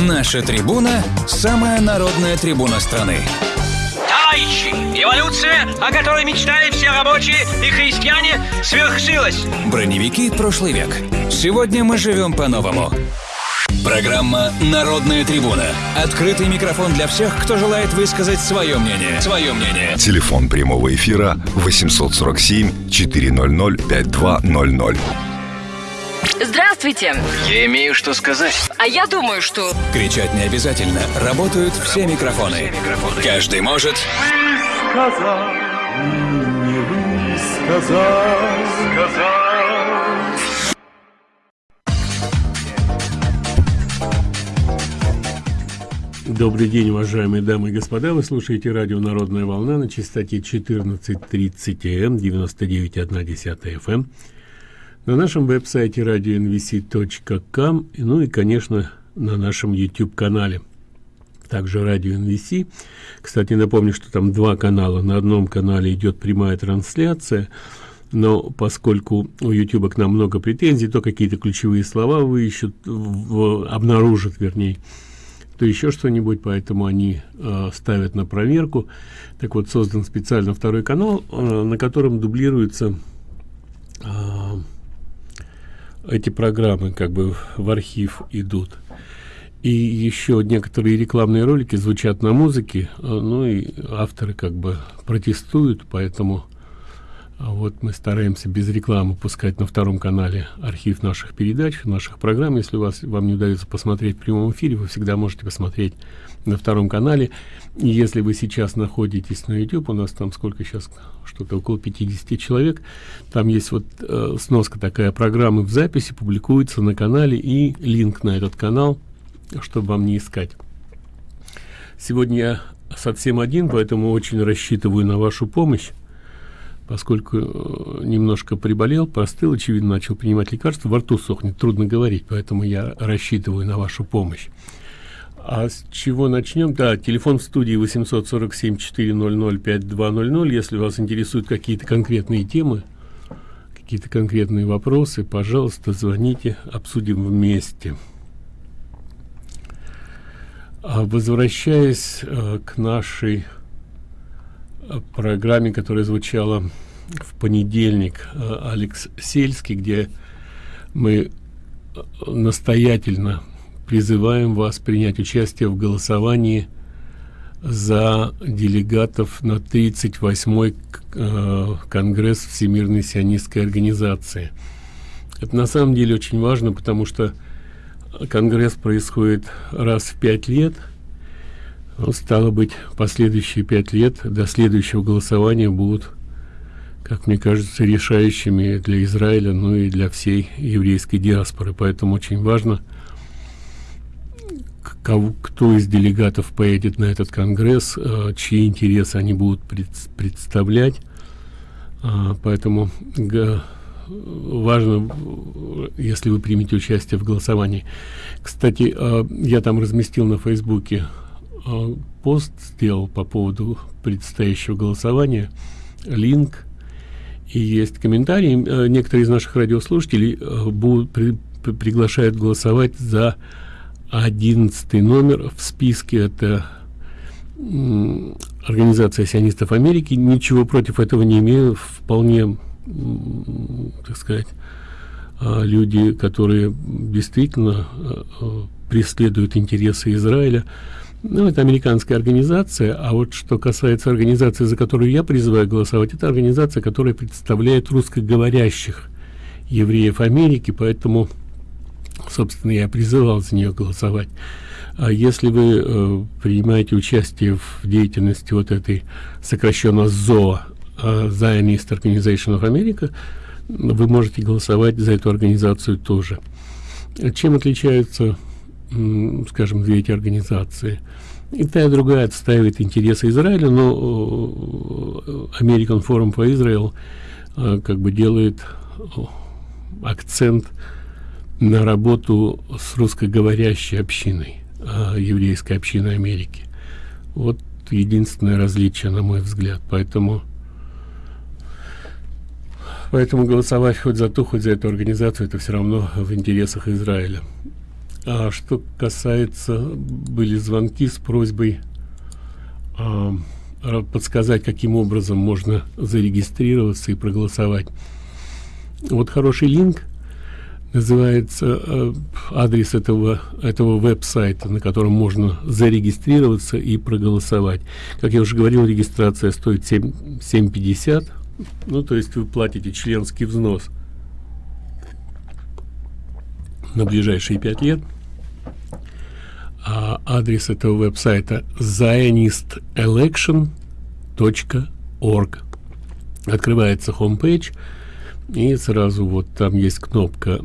Наша трибуна – самая народная трибуна страны. Товарищи, эволюция, о которой мечтали все рабочие и христиане, свершилась. Броневики прошлый век. Сегодня мы живем по-новому. Программа «Народная трибуна». Открытый микрофон для всех, кто желает высказать свое мнение. Свое мнение. Телефон прямого эфира 847 400 5200. Здравствуйте. Я имею что сказать. А я думаю, что... Кричать не обязательно. Работают все микрофоны. Каждый может... сказал, не высказал, сказал. Добрый день, уважаемые дамы и господа. Вы слушаете радио «Народная волна» на частоте 14.30 М, 99.1 FM. На нашем веб-сайте radionvc.com, ну и, конечно, на нашем YouTube-канале. Также радио. Кстати, напомню, что там два канала. На одном канале идет прямая трансляция, но поскольку у YouTube к нам много претензий, то какие-то ключевые слова выищут, в, обнаружат, вернее, то еще что-нибудь, поэтому они э, ставят на проверку. Так вот, создан специально второй канал, э, на котором дублируются э, эти программы, как бы в архив идут. И еще некоторые рекламные ролики звучат на музыке, э, ну и авторы как бы протестуют, поэтому вот мы стараемся без рекламы пускать на втором канале архив наших передач, наших программ. Если у вас, вам не удается посмотреть в прямом эфире, вы всегда можете посмотреть на втором канале. И если вы сейчас находитесь на YouTube, у нас там сколько сейчас, что-то около 50 человек, там есть вот э, сноска такая программы в записи, публикуется на канале и линк на этот канал, чтобы вам не искать. Сегодня я совсем один, поэтому очень рассчитываю на вашу помощь поскольку э, немножко приболел, простыл, очевидно, начал принимать лекарства, во рту сохнет, трудно говорить, поэтому я рассчитываю на вашу помощь. А с чего начнем? Да, телефон в студии 847-400-5200. Если вас интересуют какие-то конкретные темы, какие-то конкретные вопросы, пожалуйста, звоните, обсудим вместе. А возвращаясь э, к нашей программе, которая звучала в понедельник э, Алекс Сельский, где мы э, настоятельно призываем вас принять участие в голосовании за делегатов на 38-й э, Конгресс Всемирной сионистской организации. Это на самом деле очень важно, потому что Конгресс происходит раз в пять лет – ну, стало быть, последующие пять лет до следующего голосования будут, как мне кажется, решающими для Израиля, ну и для всей еврейской диаспоры. Поэтому очень важно, кого, кто из делегатов поедет на этот конгресс, э, чьи интересы они будут пред, представлять. А, поэтому важно, если вы примете участие в голосовании. Кстати, э, я там разместил на Фейсбуке пост сделал по поводу предстоящего голосования, линк, и есть комментарии. Э, некоторые из наших радиослушателей э, будут при, при, приглашают голосовать за одиннадцатый номер в списке. Это Организация сионистов Америки. Ничего против этого не имею. Вполне, так сказать, люди, которые действительно преследуют интересы Израиля, ну, это американская организация, а вот что касается организации, за которую я призываю голосовать, это организация, которая представляет русскоговорящих евреев Америки, поэтому, собственно, я призывал за нее голосовать. А если вы э, принимаете участие в деятельности вот этой сокращенно ЗО, э, Zionist Organization of America, вы можете голосовать за эту организацию тоже. Чем отличаются скажем, две эти организации. И та и другая отстаивает интересы Израиля, но э, American Forum for Israel э, как бы делает акцент на работу с русскоговорящей общиной, э, еврейской общиной Америки. Вот единственное различие, на мой взгляд. Поэтому Поэтому голосовать хоть за ту, хоть за эту организацию, это все равно в интересах Израиля. А что касается, были звонки с просьбой а, подсказать, каким образом можно зарегистрироваться и проголосовать. Вот хороший линк называется э, адрес этого этого веб-сайта, на котором можно зарегистрироваться и проголосовать. Как я уже говорил, регистрация стоит 7 7.50. Ну, то есть вы платите членский взнос на ближайшие пять лет. А адрес этого веб-сайта zionistelection.org. Открывается homepage, и сразу вот там есть кнопка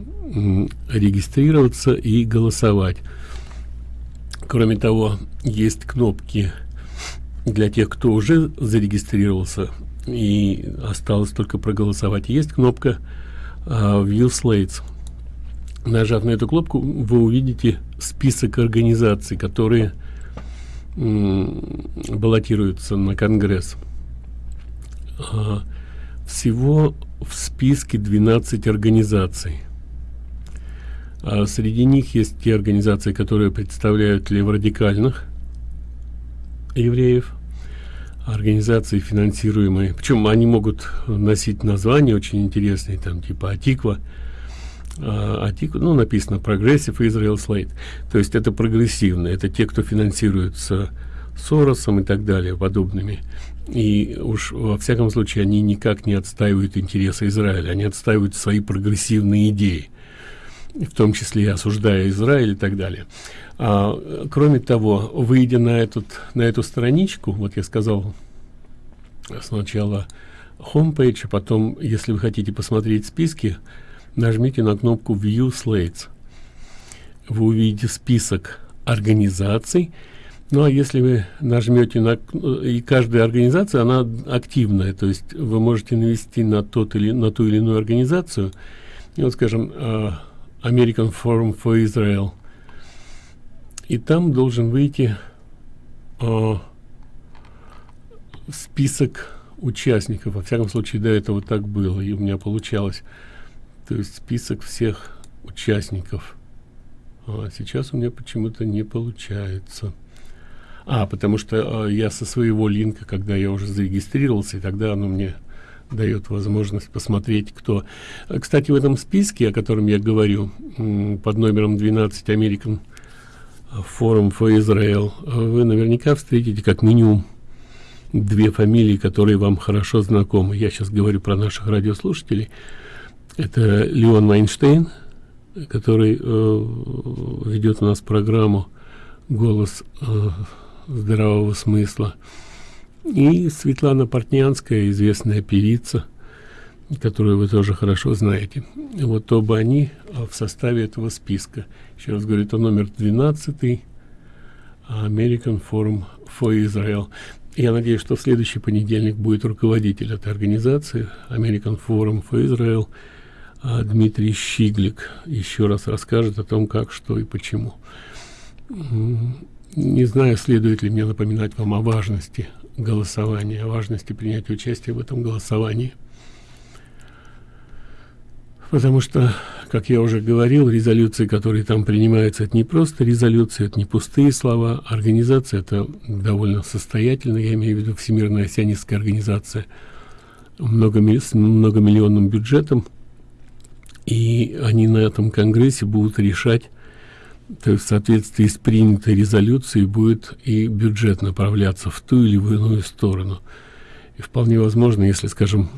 регистрироваться и голосовать. Кроме того, есть кнопки для тех, кто уже зарегистрировался и осталось только проголосовать. Есть кнопка uh, View Slates. Нажав на эту кнопку, вы увидите список организаций, которые баллотируются на Конгресс. Uh, всего в списке 12 организаций. А среди них есть те организации, которые представляют леворадикальных евреев, организации финансируемые, причем они могут носить названия очень интересные, там типа Атиква, а, Атиква, ну написано Progressive Israel Slate, то есть это прогрессивные, это те, кто финансируется Соросом и так далее, подобными. И уж во всяком случае они никак не отстаивают интересы Израиля, они отстаивают свои прогрессивные идеи в том числе и осуждая Израиль и так далее. А, кроме того, выйдя на, этот, на эту страничку, вот я сказал сначала homepage, а потом, если вы хотите посмотреть списки, нажмите на кнопку View Slates. Вы увидите список организаций, ну а если вы нажмете на и каждая организация, она активная, то есть вы можете навести на тот или на ту или иную организацию. И вот, скажем, а, American Forum for Israel. И там должен выйти э, список участников. Во всяком случае, до этого так было, и у меня получалось. То есть список всех участников. А сейчас у меня почему-то не получается. А, потому что э, я со своего линка, когда я уже зарегистрировался, и тогда оно мне дает возможность посмотреть, кто. Кстати, в этом списке, о котором я говорю, под номером 12 American Forum for Israel, вы наверняка встретите как минимум две фамилии, которые вам хорошо знакомы. Я сейчас говорю про наших радиослушателей. Это Леон Майнштейн, который э, ведет у нас программу «Голос э, здравого смысла». И Светлана Портнянская, известная певица, которую вы тоже хорошо знаете. Вот оба они а, в составе этого списка. Еще раз говорю, это номер 12 American Forum for Israel. Я надеюсь, что в следующий понедельник будет руководитель этой организации American Forum for Israel Дмитрий Щиглик. Еще раз расскажет о том, как, что и почему. Не знаю, следует ли мне напоминать вам о важности голосования, о важности принять участие в этом голосовании. Потому что, как я уже говорил, резолюции, которые там принимаются, это не просто резолюции, это не пустые слова. Организация это довольно состоятельная, я имею в виду Всемирная сионистская организация, много, с многомиллионным бюджетом. И они на этом конгрессе будут решать то есть в соответствии с принятой резолюцией будет и бюджет направляться в ту или в иную сторону. И вполне возможно, если, скажем,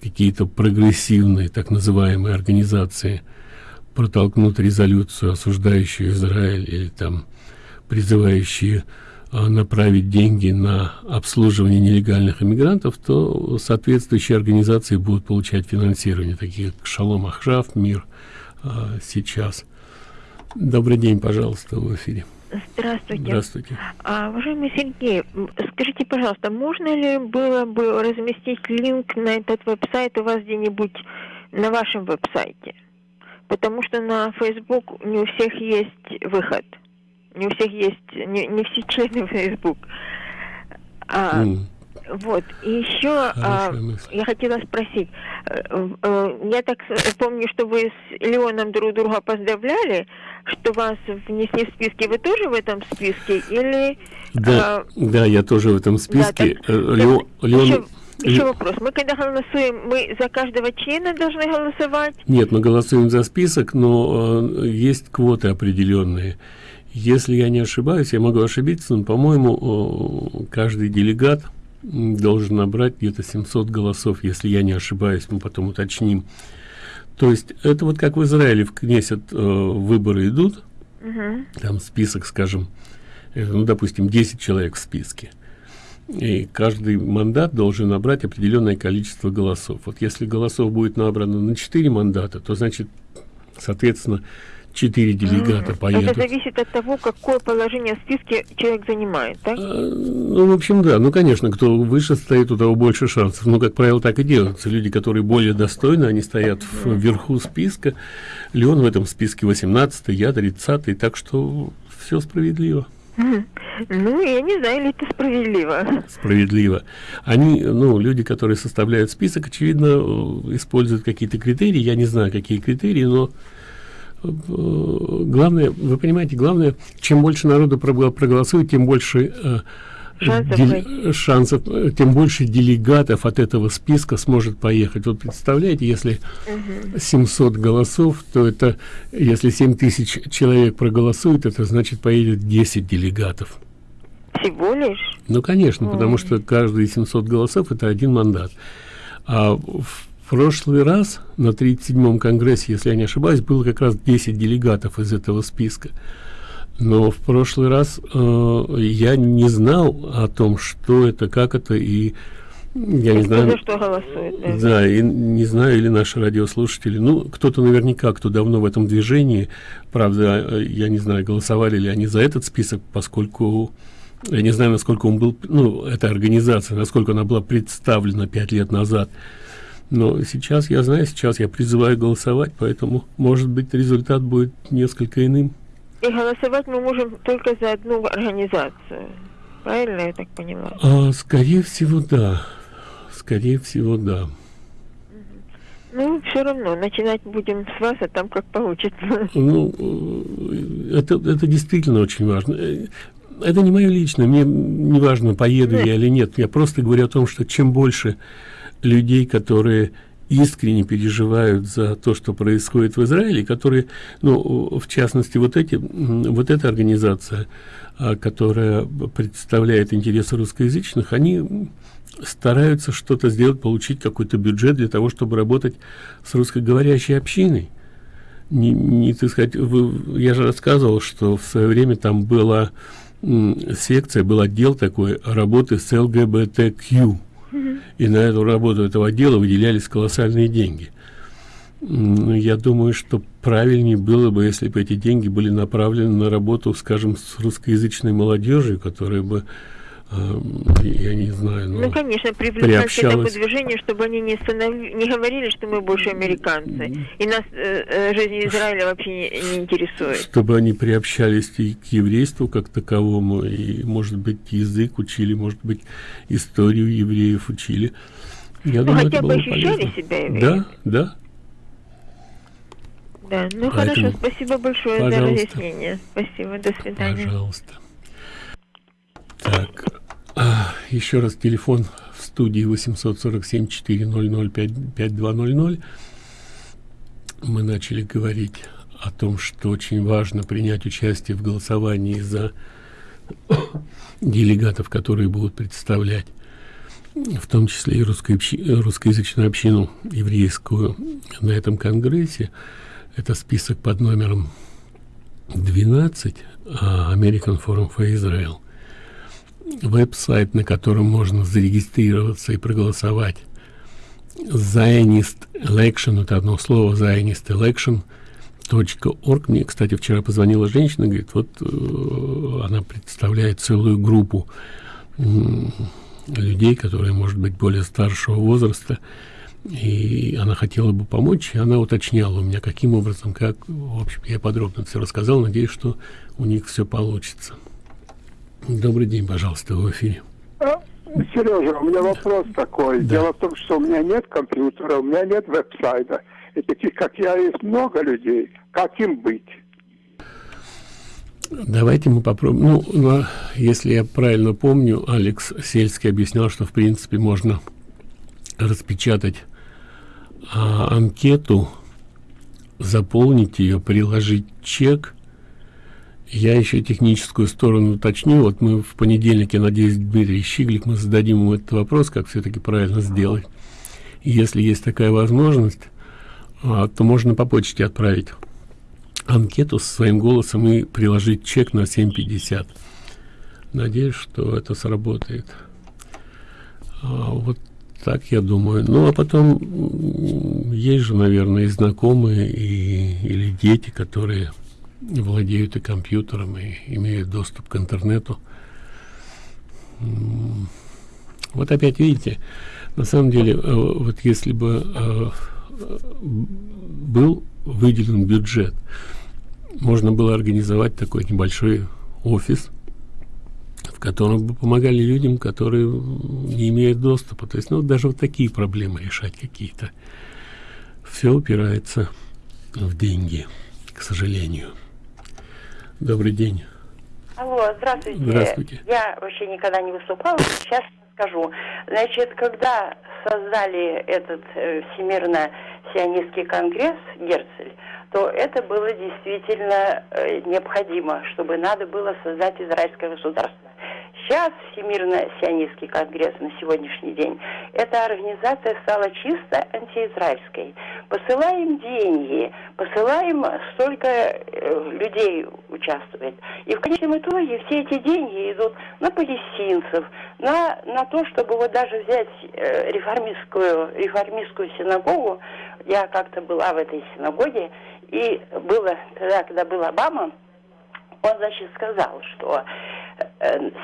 какие-то прогрессивные так называемые организации протолкнут резолюцию, осуждающую Израиль или там призывающие направить деньги на обслуживание нелегальных иммигрантов, то соответствующие организации будут получать финансирование, такие как Шалом Ахшав, Мир а, сейчас. Добрый день, пожалуйста, в эфире. Здравствуйте. Здравствуйте. А, уважаемый Сергей, скажите, пожалуйста, можно ли было бы разместить линк на этот веб-сайт у вас где-нибудь на вашем веб-сайте? Потому что на Facebook не у всех есть выход. Не у всех есть, не, не все члены Facebook. А, mm. Вот, и еще а, я хотела спросить, э, э, я так помню, что вы с Леоном друг друга поздравляли, что вас внесли в списки, вы тоже в этом списке, или... Да, а, да я тоже в этом списке. Да, так, Леон, Леон... Еще, еще вопрос. Мы когда голосуем, мы за каждого члена должны голосовать? Нет, мы голосуем за список, но э, есть квоты определенные. Если я не ошибаюсь, я могу ошибиться, но, по-моему, каждый делегат должен набрать где-то 700 голосов, если я не ошибаюсь, мы потом уточним. То есть это вот как в Израиле в Кнесет э, выборы идут, угу. там список, скажем, э, ну, допустим, 10 человек в списке. И каждый мандат должен набрать определенное количество голосов. Вот если голосов будет набрано на 4 мандата, то значит, соответственно, четыре делегата mm. поедут. Это зависит от того, какое положение в списке человек занимает, так? А, ну, в общем, да. Ну, конечно, кто выше стоит, у того больше шансов. Но, как правило, так и делается. Люди, которые более достойны, они стоят mm. вверху списка. Леон в этом списке 18 я 30 так что все справедливо. Ну, я не знаю, ли это справедливо. Справедливо. Они, ну, люди, которые составляют список, очевидно, э, используют какие-то критерии. Я не знаю, какие критерии, но главное, вы понимаете, главное, чем больше народу проголосует, тем больше э, шансов, дел, шансов, э, тем больше делегатов от этого списка сможет поехать. Вот представляете, если угу. 700 голосов, то это, если 7 тысяч человек проголосует, это значит поедет 10 делегатов. Всего лишь? Ну, конечно, Ой. потому что каждые 700 голосов – это один мандат. А в прошлый раз на 37-м конгрессе, если я не ошибаюсь, было как раз 10 делегатов из этого списка. Но в прошлый раз э, я не знал о том, что это, как это, и я не знаю... За что голосует, да? Да, и не знаю, или наши радиослушатели. Ну, кто-то наверняка, кто давно в этом движении, правда, э, я не знаю, голосовали ли они за этот список, поскольку я не знаю, насколько он был, ну, эта организация, насколько она была представлена пять лет назад. Но сейчас я знаю, сейчас я призываю голосовать, поэтому, может быть, результат будет несколько иным. И голосовать мы можем только за одну организацию. Правильно я так поняла? А, скорее всего, да. Скорее всего, да. Ну, все равно, начинать будем с вас, а там как получится. Ну, э, это, это действительно очень важно. Э, это не мое личное, мне не важно, поеду нет. я или нет. Я просто говорю о том, что чем больше людей, которые искренне переживают за то, что происходит в Израиле, которые, ну, в частности, вот эти, вот эта организация, а, которая представляет интересы русскоязычных, они стараются что-то сделать, получить какой-то бюджет для того, чтобы работать с русскоговорящей общиной. Не, не так сказать, вы, я же рассказывал, что в свое время там была секция, был отдел такой работы с ЛГБТК. И на эту работу этого отдела выделялись колоссальные деньги. Я думаю, что правильнее было бы, если бы эти деньги были направлены на работу, скажем, с русскоязычной молодежью, которая бы я не знаю, ну, ну конечно, привлекать к этому движению, чтобы они не, станов... не говорили, что мы больше американцы, и нас э, э, жизнь Израиля вообще не, не интересует. Чтобы они приобщались и к еврейству как таковому, и, может быть, язык учили, может быть, историю евреев учили. Я ну, думаю, хотя бы ощущали полезно. себя евреями. Да, да. Да, ну Поэтому, хорошо, спасибо большое пожалуйста. за разъяснение. Спасибо, до свидания. Пожалуйста. Так, а, еще раз телефон в студии 847 400 5200. Мы начали говорить о том, что очень важно принять участие в голосовании за делегатов, которые будут представлять в том числе и русско русскоязычную общину еврейскую на этом конгрессе. Это список под номером 12 American Forum for Israel – веб-сайт, на котором можно зарегистрироваться и проголосовать. Zionist Election, это одно слово, Zionist Election .org. Мне, кстати, вчера позвонила женщина, говорит, вот э, она представляет целую группу э, людей, которые, может быть, более старшего возраста, и она хотела бы помочь, и она уточняла у меня, каким образом, как, в общем, я подробно все рассказал, надеюсь, что у них все получится. Добрый день, пожалуйста, в эфире. А, Сережа, у меня вопрос такой. Да. Дело в том, что у меня нет компьютера, у меня нет веб-сайта. И таких, как я, есть много людей. Как им быть? Давайте мы попробуем. Ну, если я правильно помню, Алекс Сельский объяснял, что в принципе можно распечатать а, анкету, заполнить ее, приложить чек. Я еще техническую сторону уточню. Вот мы в понедельник, я надеюсь, Дмитрий Щиглик, мы зададим ему этот вопрос, как все-таки правильно сделать. И если есть такая возможность, а, то можно по почте отправить анкету со своим голосом и приложить чек на 7.50. Надеюсь, что это сработает. А, вот так я думаю. Ну, а потом есть же, наверное, и знакомые, и, или дети, которые владеют и компьютером, и имеют доступ к интернету. Вот опять видите, на самом деле, э, вот если бы э, был выделен бюджет, можно было организовать такой небольшой офис, в котором бы помогали людям, которые не имеют доступа. То есть, ну, даже вот такие проблемы решать какие-то. Все упирается в деньги, к сожалению. Добрый день. Алло, здравствуйте. Здравствуйте. Я вообще никогда не выступала, сейчас скажу. Значит, когда создали этот э, Всемирно-сионистский конгресс Герцель, то это было действительно э, необходимо, чтобы надо было создать израильское государство. Сейчас Всемирно-сионистский конгресс на сегодняшний день, эта организация стала чисто антиизраильской. Посылаем деньги, посылаем столько э, людей участвует. И в конечном итоге все эти деньги идут на палестинцев, на, на то, чтобы вот даже взять э, реформистскую, реформистскую синагогу. Я как-то была в этой синагоге, и было тогда, когда был Обама, он, значит, сказал, что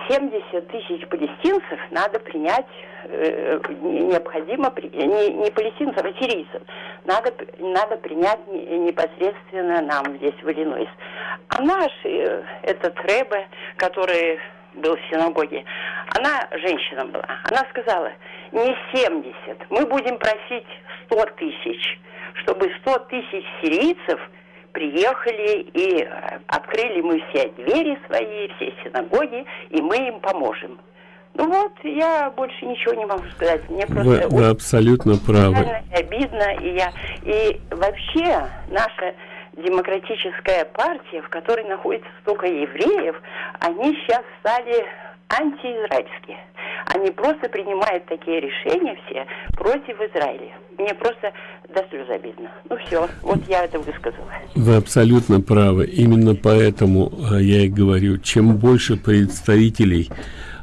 70 тысяч палестинцев надо принять, э, не- необходимо, не, не палестинцев, а сирийцев, надо, надо принять не- непосредственно нам здесь, в Иллинойс. А наш, э, этот Рэбе, который был в синагоге, она женщина была, она сказала, не 70, мы будем просить 100 тысяч, чтобы 100 тысяч сирийцев приехали и э, открыли мы все двери свои, все синагоги, и мы им поможем. Ну вот, я больше ничего не могу сказать. Мне Вы, просто вы абсолютно правы. обидно, и я и вообще наша демократическая партия, в которой находится столько евреев, они сейчас стали антиизраильские. Они просто принимают такие решения все против Израиля. Мне просто до слез обидно. Ну все, вот я это высказала. Вы абсолютно правы. Именно поэтому а, я и говорю, чем больше представителей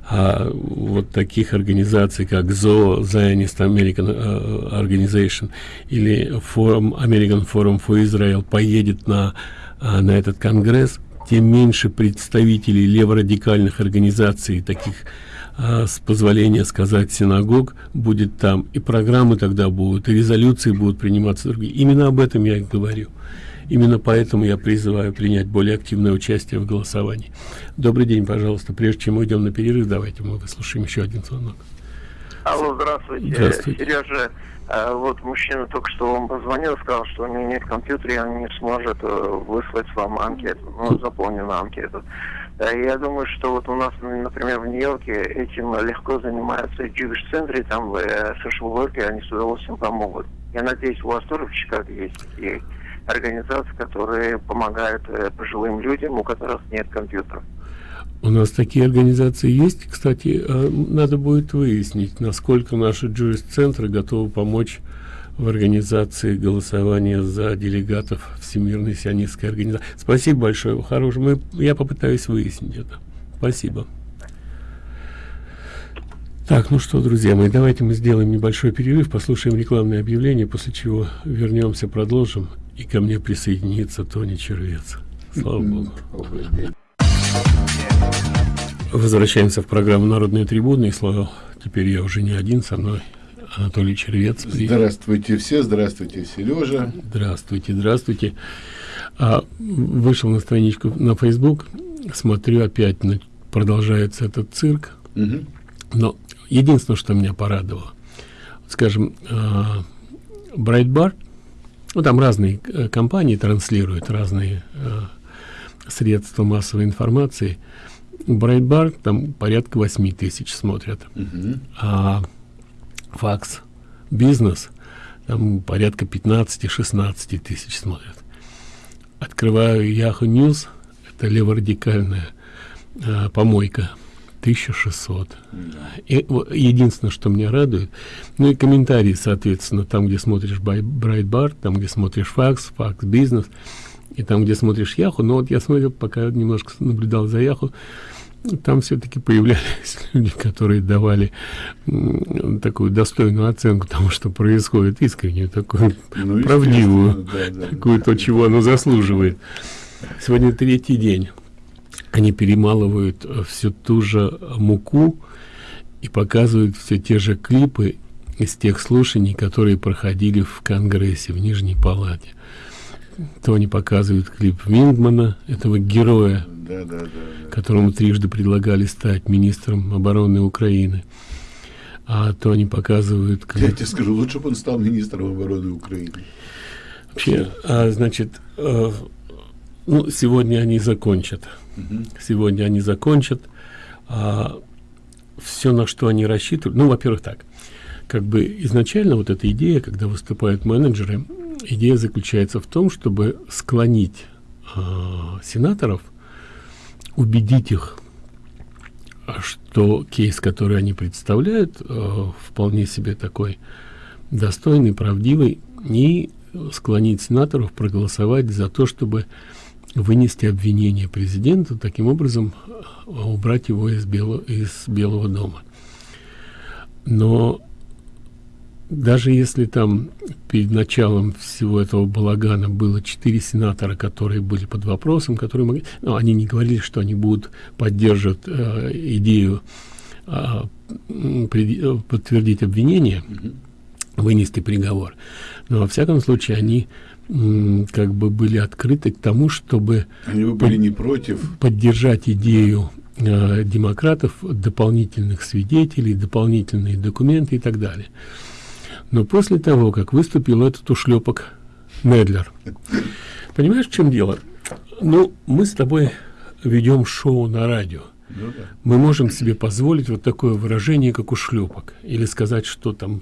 а, вот таких организаций, как ZOO, Zionist American а, Organization или Forum, American Forum for Israel поедет на, а, на этот конгресс, тем меньше представителей леворадикальных организаций, таких а, с позволения сказать синагог будет там и программы тогда будут и резолюции будут приниматься другие именно об этом я и говорю именно поэтому я призываю принять более активное участие в голосовании добрый день пожалуйста прежде чем мы идем на перерыв давайте мы выслушаем еще один звонок Алло, здравствуйте. Здравствуйте. Сережа, э, вот мужчина только что вам позвонил, сказал, что у него нет компьютера, и он не сможет э, выслать вам анкету, ну, заполненную анкету. И я думаю, что вот у нас, ну, например, в Нью-Йорке этим легко занимаются Jewish центре, там э, social worker, они с удовольствием помогут. Я надеюсь, у вас тоже в Чикаго есть такие организации, которые помогают э, пожилым людям, у которых нет компьютера. у нас такие организации есть кстати э, надо будет выяснить насколько наши джурист-центры готовы помочь в организации голосования за делегатов Всемирной сионистской организации. Спасибо большое, хорош. Мы, я попытаюсь выяснить это. Спасибо. Так, ну что, друзья мои, давайте мы сделаем небольшой перерыв, послушаем рекламное объявление, после чего вернемся, продолжим, и ко мне присоединится Тони Червец. Слава Богу. Возвращаемся в программу «Народные трибуны», и слава, теперь я уже не один, со мной Анатолий Червец. Здравствуйте все, здравствуйте, Сережа. Здравствуйте, здравствуйте. А, вышел на страничку на Facebook, смотрю опять, на- продолжается этот цирк. Мгм. Но единственное, что меня порадовало, скажем, Брайтбар, ну там разные э, компании транслируют разные э, средства массовой информации. Брайтбар там порядка 8 тысяч смотрят, Мгм. а Факс. Бизнес. Там порядка 15-16 тысяч смотрят. Открываю Yahoo News, это леворадикальная э, помойка, 1600. И, единственное, что меня радует, ну и комментарии, соответственно, там, где смотришь Брайтбар, там, где смотришь Факс, Факс Бизнес, и там, где смотришь Яху, но вот я смотрел, пока немножко наблюдал за Яху, там все-таки появлялись люди, которые давали такую достойную оценку тому, что происходит, искреннюю, такую Ну, правдивую, да, да. такую то, чего оно заслуживает. Сегодня третий день. Они перемалывают э, всю ту же муку и показывают все те же клипы из тех слушаний, которые проходили в Конгрессе, в Нижней Палате. То они показывают клип Виндмана, этого героя, Да, да, да. которому трижды предлагали стать министром обороны Украины. А то они показывают Я клип тебе скажу, лучше бы он стал министром обороны Украины. Вообще, а, значит, э, ну, сегодня они закончат. Мгм. Сегодня они закончат. все, на что они рассчитывают, ну, во-первых, так, как бы изначально вот эта идея, когда выступают менеджеры, идея заключается в том, чтобы склонить а, сенаторов, убедить их, что кейс, который они представляют, э, вполне себе такой достойный, правдивый, и склонить сенаторов проголосовать за то, чтобы вынести обвинение президенту, таким образом э, убрать его из, Бело, из Белого дома. Но даже если там перед началом всего этого балагана было четыре сенатора, которые были под вопросом, которые могли, ну, они не говорили, что они будут поддерживать э, идею э, преди- э, подтвердить обвинение, вынести приговор. Но во всяком случае они как бы были открыты к тому, чтобы Они бы были не против. поддержать идею э, демократов, дополнительных свидетелей, дополнительные документы и так далее. Но после того, как выступил этот ушлепок Недлер, понимаешь, в чем дело? Ну, мы с тобой ведем шоу на радио. Ну да. Мы можем себе позволить вот такое выражение, как ушлепок, или сказать, что там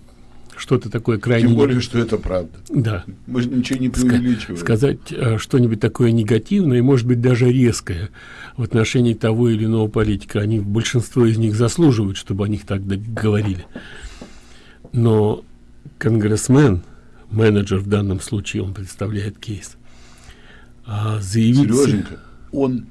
что-то такое крайне... Тем более, что это правда. Да. Мы же ничего не преувеличиваем. сказать э, что-нибудь такое негативное, и, может быть, даже резкое в отношении того или иного политика. Они, большинство из них заслуживают, чтобы о них так говорили. Но конгрессмен, менеджер в данном случае, он представляет кейс, а заявить Сереженька, он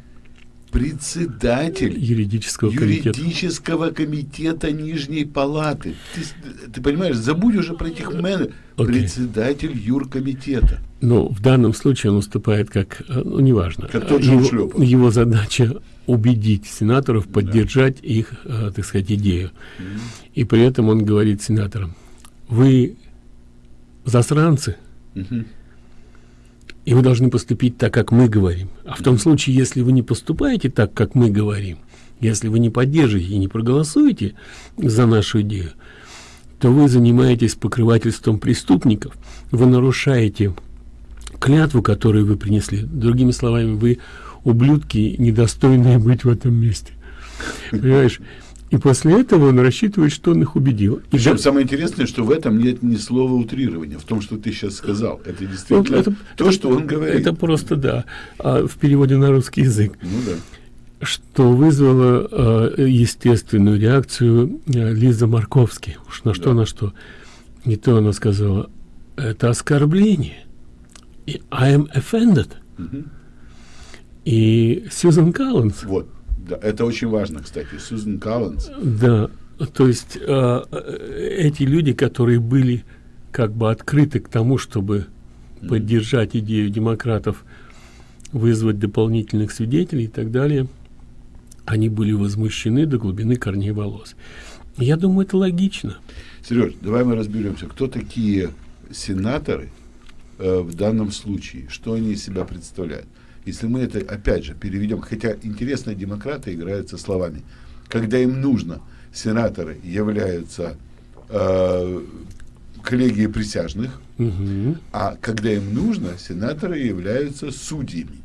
председатель юридического комитета. юридического комитета Нижней Палаты. Ты, ты понимаешь, забудь уже про этих менеджеров. Окей. Председатель юркомитета. Ну, в данном случае он выступает как, э, ну, неважно. Как тот же его, его задача убедить сенаторов поддержать их, э, так сказать, идею. И при этом он говорит сенаторам, вы засранцы, и вы должны поступить так, как мы говорим. А в том случае, если вы не поступаете так, как мы говорим, если вы не поддержите и не проголосуете за нашу идею, то вы занимаетесь покрывательством преступников, вы нарушаете клятву, которую вы принесли. Другими словами, вы ублюдки, недостойные быть в этом месте. Понимаешь? И после этого он рассчитывает, что он их убедил. И Причем да- самое интересное, что в этом нет ни слова утрирования, в том, что ты сейчас сказал. Это действительно Ну, это- то, это- что он говорит. Это просто, да, а в переводе на русский язык. Ну да. что вызвало э, естественную реакцию э, Лиза Марковски. Уж на что, на что. Не то она сказала, это оскорбление. И I am offended. Мгм. И Сьюзен Калланс, Вот. Да, это очень важно, кстати. Сьюзен Калланс. да, то есть э, э, эти люди, которые были как бы открыты к тому, чтобы поддержать идею демократов, вызвать дополнительных свидетелей и так далее, они были возмущены до глубины корней волос. Я думаю, это логично. Сереж, давай мы разберемся, кто такие сенаторы э, в данном случае, что они из себя представляют. Если мы это, опять же, переведем, хотя интересно, демократы играют со словами, когда им нужно сенаторы являются э, коллегией присяжных, Мгм. а когда им нужно, сенаторы являются судьями.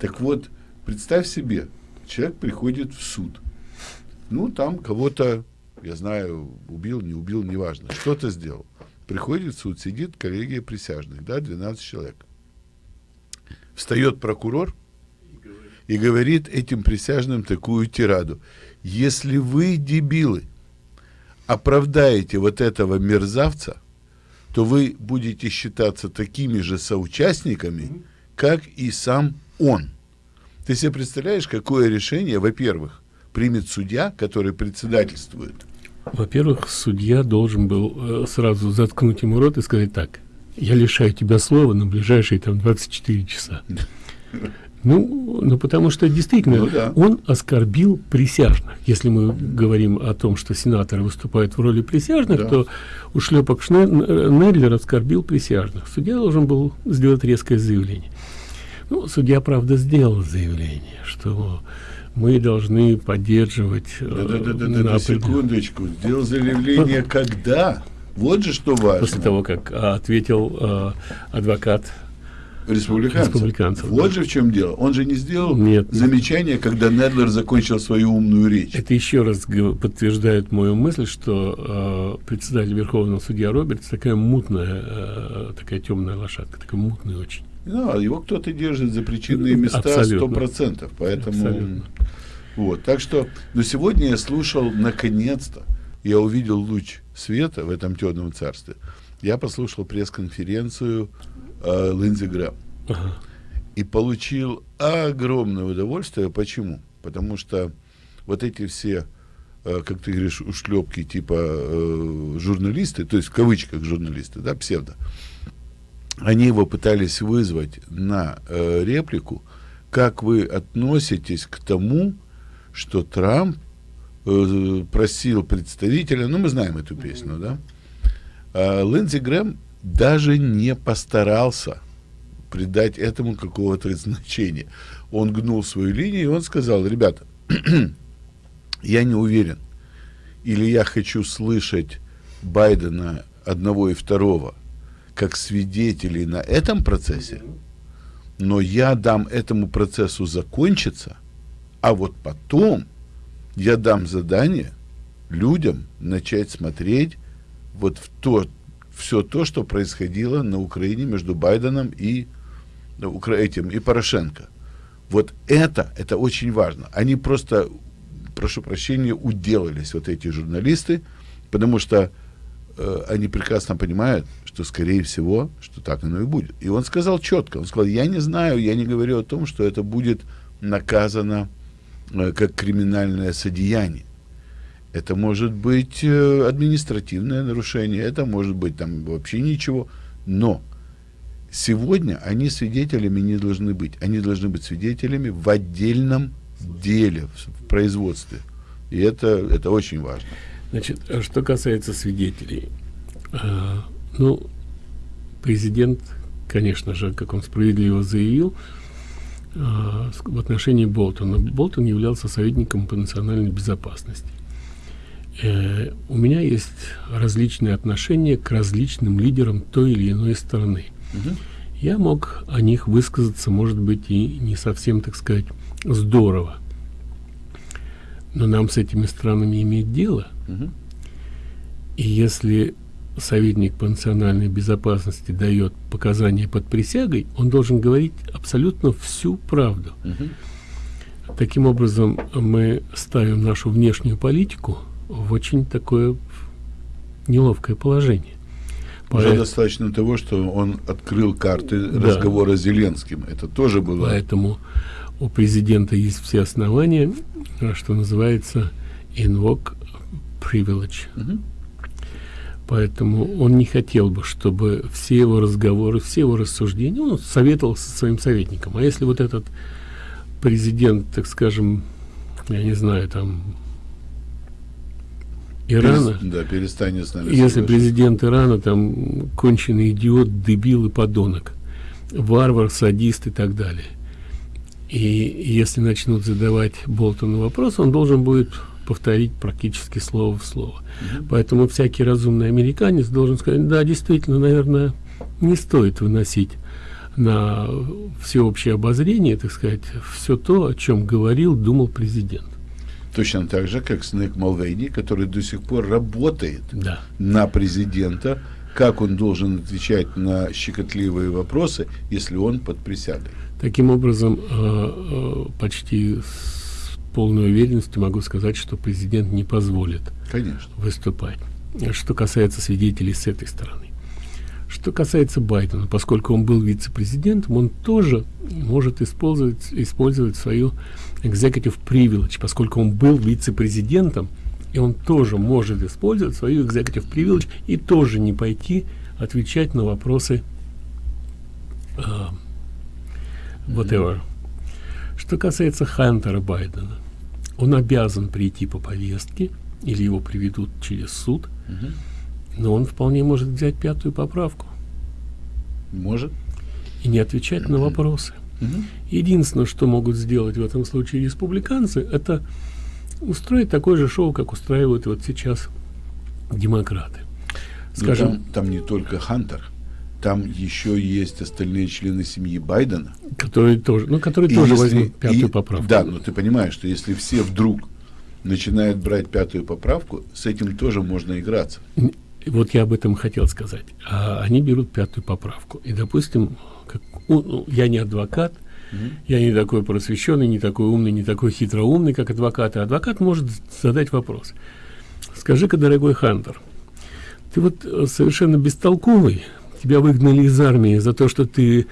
Так вот, представь себе, человек приходит в суд. Ну, там кого-то, я знаю, убил, не убил, неважно, что-то сделал. Приходит в суд, сидит коллегия присяжных, да, 12 человек. Встает прокурор и говорит этим присяжным такую тираду. Если вы, дебилы, оправдаете вот этого мерзавца, то вы будете считаться такими же соучастниками, как и сам он. Ты себе представляешь, какое решение, во-первых, примет судья, который председательствует? Во-первых, судья должен был э, сразу заткнуть ему рот и сказать так, я лишаю тебя слова на ближайшие там 24 часа. Ну, ну, потому что действительно Ну да. он оскорбил присяжных. Если мы говорим о том, что сенаторы выступают в роли присяжных, Да. то ушлепок Шне- Н- Недлер оскорбил присяжных. Судья должен был сделать резкое заявление. Ну, судья, правда, сделал заявление, что мы должны поддерживать э, Да-да-да, на определен- секундочку. Сделал заявление когда? Вот же что важно. после того, как а, ответил э, адвокат Республиканцев. Республиканцев, Вот да. же в чем дело. Он же не сделал Нет. замечание, когда Недлер закончил свою умную речь. Это еще раз подтверждает мою мысль, что э, председатель Верховного судья Робертс такая мутная, э, такая темная лошадка, такая мутная очень. Ну, а его кто-то держит за причинные места сто процентов. Поэтому Абсолютно. вот. Так что, но сегодня я слушал наконец-то, я увидел луч света в этом темном царстве. Я послушал пресс-конференцию э, Линдзи Грэм Ага. и получил огромное удовольствие. Почему? Потому что вот эти все, э, как ты говоришь, ушлепки типа э, журналисты, то есть в кавычках журналисты, да, псевдо, они его пытались вызвать на э, реплику, как вы относитесь к тому, что Трамп э, просил представителя, ну мы знаем эту песню, да, а Линдзи Грэм даже не постарался придать этому какого-то значения. Он гнул свою линию, и он сказал, ребята, я не уверен, или я хочу слышать Байдена одного и второго как свидетелей на этом процессе, но я дам этому процессу закончиться, а вот потом я дам задание людям начать смотреть вот в то, все то, что происходило на Украине между Байденом и ну, этим и Порошенко. Вот это, это очень важно. Они просто, прошу прощения, уделались, вот эти журналисты, потому что э, они прекрасно понимают, что, скорее всего, что так оно и будет. И он сказал четко, он сказал, я не знаю, я не говорю о том, что это будет наказано э, как криминальное содеяние. Это может быть э, административное нарушение, это может быть там вообще ничего. Но сегодня они свидетелями не должны быть. Они должны быть свидетелями в отдельном деле, в, производстве. И это, это очень важно. Значит, а что касается свидетелей, ну, президент, конечно же, как он справедливо заявил, в отношении Болтона. Болтон являлся советником по национальной безопасности. Э, у меня есть различные отношения к различным лидерам той или иной страны. Мгм. Я мог о них высказаться, может быть, и не совсем, так сказать, здорово. Но нам с этими странами иметь дело. Мгм. И если советник по национальной безопасности дает показания под присягой, он должен говорить абсолютно всю правду. Мгм. Таким образом, мы ставим нашу внешнюю политику в очень такое неловкое положение. Уже Поэт- достаточно того, что он открыл карты Да. разговора с Зеленским. Это тоже было. Поэтому у президента есть все основания, что называется invoke privilege. Мгм. Поэтому он не хотел бы, чтобы все его разговоры, все его рассуждения, он советовал со своим советником. А если вот этот президент, так скажем, я не знаю, там Ирана, Да, перестанет с нами если соглашаться. президент Ирана там конченый идиот, дебил и подонок, варвар, садист и так далее. И если начнут задавать Болтону вопрос, он должен будет повторить практически слово в слово. Mm Поэтому всякий разумный американец должен сказать, да, действительно, наверное, не стоит выносить на всеобщее обозрение, так сказать, все то, о чем говорил, думал президент. Точно так же, как Снег Малвейни, который до сих пор работает да. на президента, как он должен отвечать на щекотливые вопросы, если он под присягой. Таким образом, э, э, почти полной уверенностью могу сказать, что президент не позволит Конечно. выступать. Что касается свидетелей с этой стороны. Что касается Байдена, поскольку он был вице-президентом, он тоже может использовать, использовать свою executive privilege, поскольку он был вице-президентом, и он тоже может использовать свою executive privilege и тоже не пойти отвечать на вопросы uh, whatever. Что касается Хантера Байдена, он обязан прийти по повестке, или его приведут через суд, -huh но он вполне может взять пятую поправку. Может. И не отвечать на вопросы. Угу. Единственное, что могут сделать в этом случае республиканцы, это устроить такое же шоу, как устраивают вот сейчас демократы. Ну, Скажем, там, там не только Хантер, там еще есть остальные члены семьи Байдена, которые тоже, ну, которые и тоже если, возьмут пятую и, поправку. Да, но ты понимаешь, что если все вдруг начинают брать пятую поправку, с этим тоже можно играться вот я об этом хотел сказать. А они берут пятую поправку. И, допустим, как, ну, я не адвокат, mm -hmm. я не такой просвещенный, не такой умный, не такой хитроумный, как адвокат. И адвокат может задать вопрос. Скажи-ка, дорогой Хантер, ты вот э, совершенно бестолковый, тебя выгнали из армии за то, что ты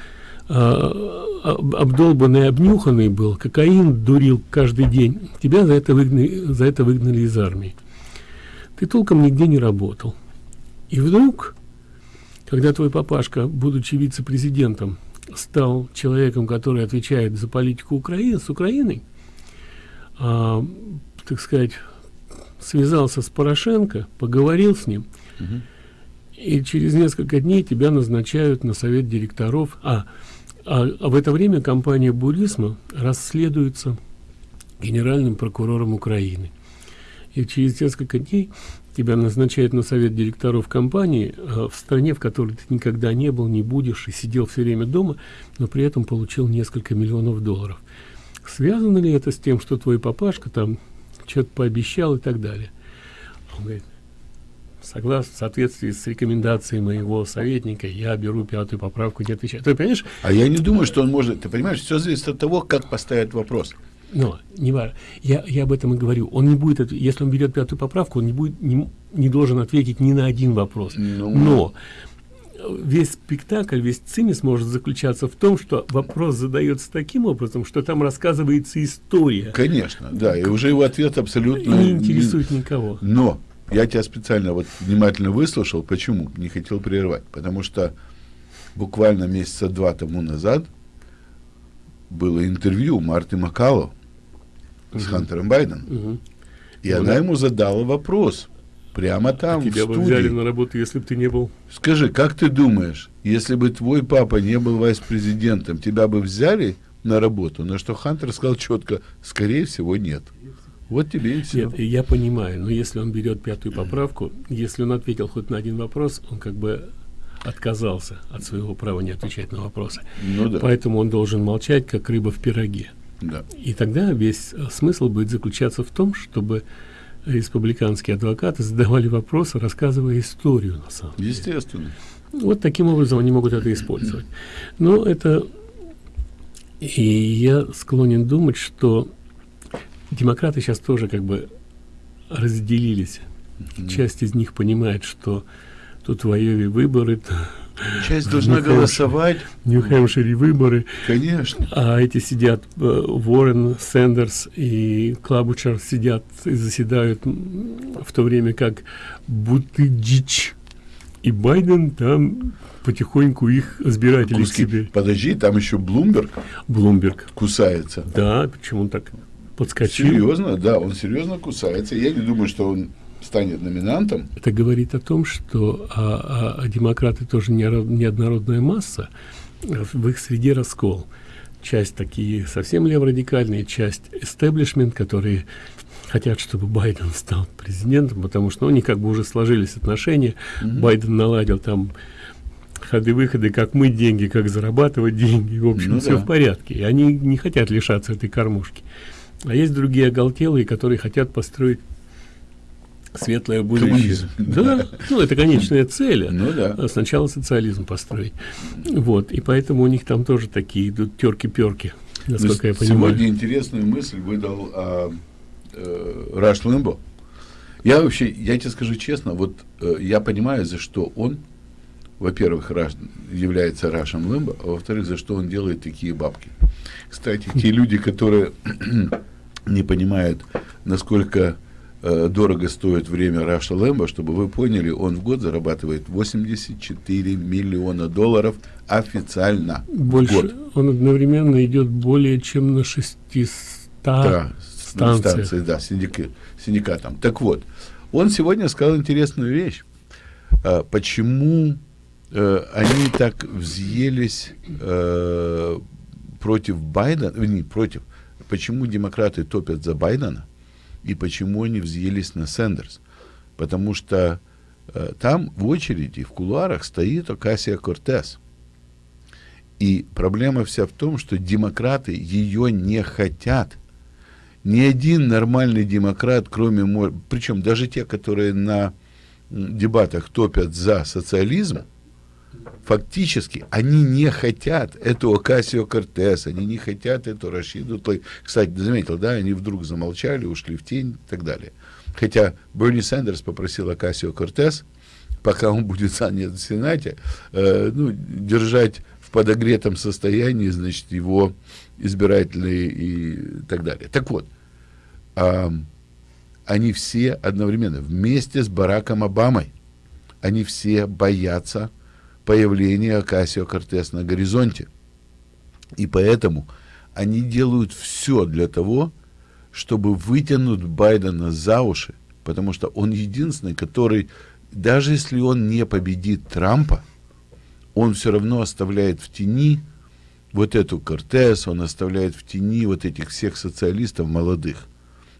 а, обдолбанный, обнюханный был, кокаин дурил каждый день. Тебя за это выгнали, за это выгнали из армии. Ты толком нигде не работал. И вдруг, когда твой папашка, будучи вице-президентом, стал человеком, который отвечает за политику Украины, с Украиной, а, так сказать, связался с Порошенко, поговорил с ним, угу. И через несколько дней тебя назначают на совет директоров. А, а, а в это время компания Бурисма расследуется генеральным прокурором Украины. И через несколько дней тебя назначают на совет директоров компании э, в стране, в которой ты никогда не был, не будешь и сидел все время дома, но при этом получил несколько миллионов долларов. Связано ли это с тем, что твой папашка там что-то пообещал и так далее? Он говорит, согласно, в соответствии с рекомендацией моего советника, я беру пятую поправку, не отвечаю. Ты понимаешь? А я не думаю, что он может, ты понимаешь, все зависит от того, как поставить вопрос. Но, не важно. Я, я об этом и говорю. Он не будет, если он берет пятую поправку, он не, будет, не, не должен ответить ни на один вопрос. Ну... Но весь спектакль, весь цимис может заключаться в том, что вопрос задается таким образом, что там рассказывается история. Конечно, да, и уже его ответ абсолютно... Не интересует никого. Но я тебя специально вот внимательно выслушал. Почему? Не хотел прервать. Потому что буквально месяца два тому назад было интервью Марты Макало, с Хантером Байденом. Угу. И ну, она да. ему задала вопрос. Прямо там, а тебя в студии. бы взяли на работу, если бы ты не был. Скажи, как ты думаешь, если бы твой папа не был вице-президентом, тебя бы взяли на работу? На что Хантер сказал четко, скорее всего, нет. Вот тебе и все. Нет, я понимаю, но если он берет пятую поправку, если он ответил хоть на один вопрос, он как бы отказался от своего права не отвечать на вопросы. Ну, да. Поэтому он должен молчать, как рыба в пироге. Да. И тогда весь э, смысл будет заключаться в том, чтобы республиканские адвокаты задавали вопросы, рассказывая историю на самом деле. Естественно. Вот таким образом они могут это использовать. Но это... И я склонен думать, что демократы сейчас тоже как бы разделились. Часть из них понимает, что тут в Айове выборы, Часть должна голосовать. Нью-Хэмпшире выборы. Конечно. А эти сидят, э, Уоррен, Сэндерс и Клабучер сидят и заседают в то время как Бутыджич и Байден там потихоньку их избиратели Куски. себе. Подожди, там еще Блумберг. Блумберг. Кусается. Да, почему так подскочил? Серьезно, да, он серьезно кусается. Я не думаю, что он станет номинантом. Это говорит о том, что а, а, а демократы тоже не, неоднородная масса, в их среде раскол. часть такие совсем леворадикальные, часть эстеблишмент, которые хотят, чтобы Байден стал президентом, потому что ну, у них как бы уже сложились отношения. Mm -hmm. Байден наладил там ходы-выходы, как мы деньги, как зарабатывать деньги. В общем, ну, все да. в порядке. И они не хотят лишаться этой кормушки. А есть другие оголтелые, которые хотят построить светлое будущее. Да, ну это конечная цель. Ну да. А сначала социализм построить. Вот, и поэтому у них там тоже такие идут терки-перки, насколько я понимаю. Сегодня интересную мысль выдал а, э, Раш Лэмбо. Я вообще, я тебе скажу честно, вот э, я понимаю, за что он, во-первых, Раш, является Рашем Лэмбо, а во-вторых, за что он делает такие бабки. Кстати, те люди, которые не понимают, насколько э, дорого стоит время Раша Лэмбо, чтобы вы поняли, он в год зарабатывает 84 миллиона долларов официально. Больше, год. он одновременно идет более чем на 600 да, станциях. Станции, да, синдика, синдикатом. Так вот, он сегодня сказал интересную вещь. А, почему э, они так взъелись э, против Байдена, не против, почему демократы топят за Байдена и почему они взъелись на Сендерс. Потому что э, там в очереди, в кулуарах стоит Окасия Кортес. И проблема вся в том, что демократы ее не хотят. Ни один нормальный демократ, кроме... Причем даже те, которые на дебатах топят за социализм, фактически они не хотят эту Окасио Кортес, они не хотят эту Рашиду. Кстати, заметил, да, они вдруг замолчали, ушли в тень и так далее. Хотя Берни Сандерс попросил Окасио Кортес, пока он будет занят в Сенате, э, ну, держать в подогретом состоянии, значит, его избирателей и так далее. Так вот, э, они все одновременно, вместе с Бараком Обамой, они все боятся появление Акасио Кортес на горизонте. И поэтому они делают все для того, чтобы вытянуть Байдена за уши, потому что он единственный, который, даже если он не победит Трампа, он все равно оставляет в тени вот эту Кортес, он оставляет в тени вот этих всех социалистов молодых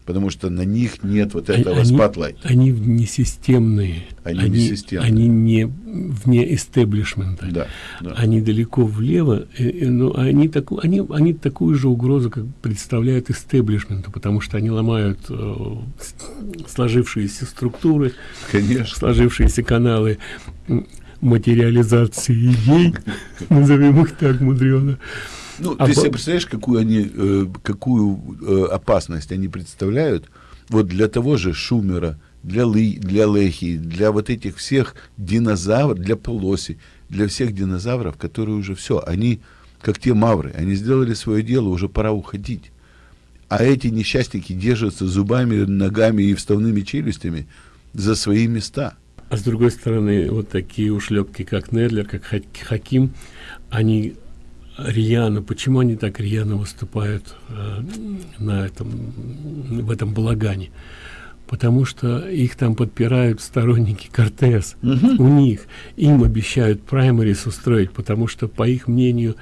потому что на них нет вот этого они, спотлайта. Они не системные. Они, они не системные. Они не вне истеблишмента. Да, да. Они далеко влево, но они, так, они, они такую же угрозу как представляют истеблишменту, потому что они ломают э, сложившиеся структуры, Конечно. сложившиеся каналы материализации идей, назовем их так мудрено. Ну, а ты себе представляешь, какую они, э, какую э, опасность они представляют? Вот для того же Шумера, для, Лы, для Лехи, для вот этих всех динозавров, для Полоси, для всех динозавров, которые уже все, они как те мавры, они сделали свое дело, уже пора уходить. А эти несчастники держатся зубами, ногами и вставными челюстями за свои места. А с другой стороны, вот такие ушлепки, как Недлер, как Хаким, они рьяно, почему они так рьяно выступают э, на этом, в этом балагане? Потому что их там подпирают сторонники Кортес. Угу. У них им обещают праймарис устроить, потому что, по их мнению,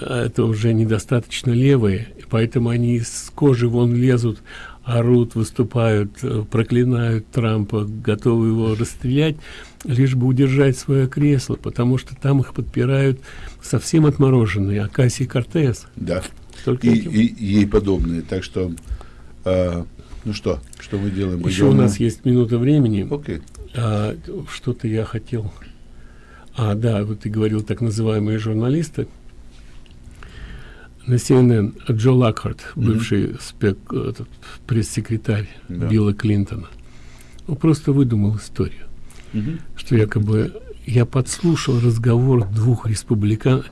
это уже недостаточно левые, поэтому они с кожи вон лезут, орут, выступают, э, проклинают Трампа, готовы его расстрелять, лишь бы удержать свое кресло, потому что там их подпирают совсем отмороженные Акасий Кортес. Да, Только и, и, и ей подобные. Так что, э, ну что, что мы делаем? Мы Еще у нас есть минута времени. Окей. А, Что-то я хотел... А, да, вот ты говорил так называемые журналисты. На CNN Джо Лакхарт, бывший mm -hmm. пресс-секретарь да. Билла Клинтона, он просто выдумал историю, -hmm. что якобы я подслушал разговор двух республикан.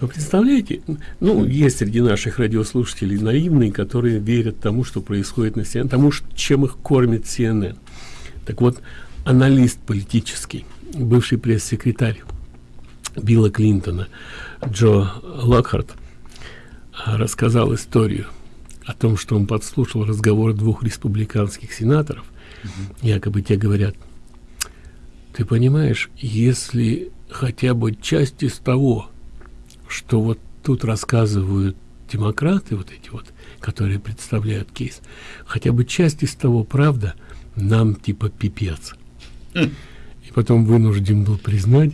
Вы представляете, ну, есть среди наших радиослушателей наивные, которые верят тому, что происходит на CNN, тому, чем их кормит CNN. Так вот, аналист политический, бывший пресс-секретарь Билла Клинтона, Джо Локхарт, рассказал историю о том, что он подслушал разговор двух республиканских сенаторов. Угу. Якобы те говорят, ты понимаешь, если хотя бы часть из того, что вот тут рассказывают демократы, вот эти вот, которые представляют кейс, хотя бы часть из того правда, нам типа пипец. И потом вынужден был признать,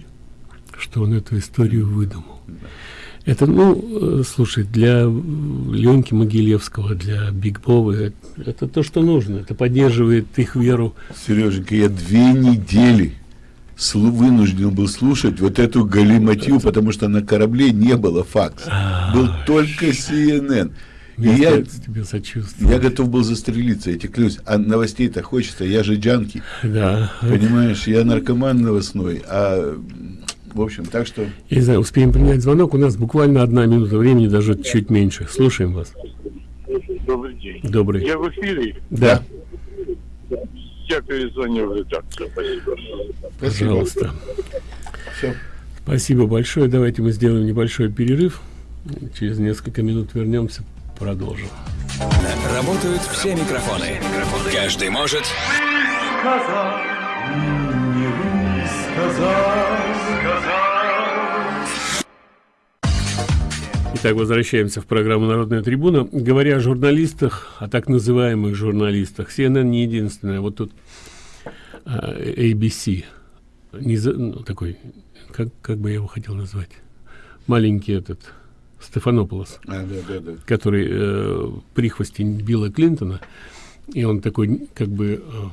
что он эту историю выдумал. Это, ну, э, слушай, для Ленки Могилевского, для Биг Бовы, это то, что нужно. Это поддерживает их веру. Сереженька, я две недели вынужден был слушать вот эту галиматью, потому что на корабле не было факса. А, был только CNN. И я, тебе я готов был застрелиться, я тебе клянусь. А новостей-то хочется, я же джанки. Да. Понимаешь, я наркоман новостной, а в общем, так что... Я не знаю, успеем принять звонок. У нас буквально одна минута времени, даже чуть меньше. Слушаем вас. Добрый день. Добрый. Я в эфире? Да. Я перезвоню в редакцию. Спасибо. Пожалуйста. Все. Спасибо большое. Давайте мы сделаем небольшой перерыв. Через несколько минут вернемся, продолжим. Работают все микрофоны. Каждый может... Сказать, не сказать, сказать. Итак, возвращаемся в программу «Народная трибуна». Говоря о журналистах, о так называемых журналистах, CNN не единственная. Вот тут а, ABC, не за, ну, такой, как, как бы я его хотел назвать, маленький этот, Стефанополос, а, да, да, да. который э, прихвостень Билла Клинтона, и он такой, как бы, э,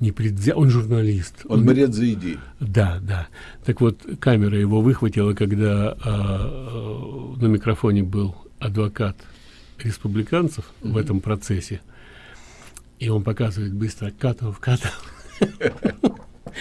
не предвзя... он журналист. Он, он борец за идеи. Да, да. Так вот, камера его выхватила, когда э, на микрофоне был адвокат республиканцев mm -hmm. в этом процессе. И он показывает быстро Катов, Катов.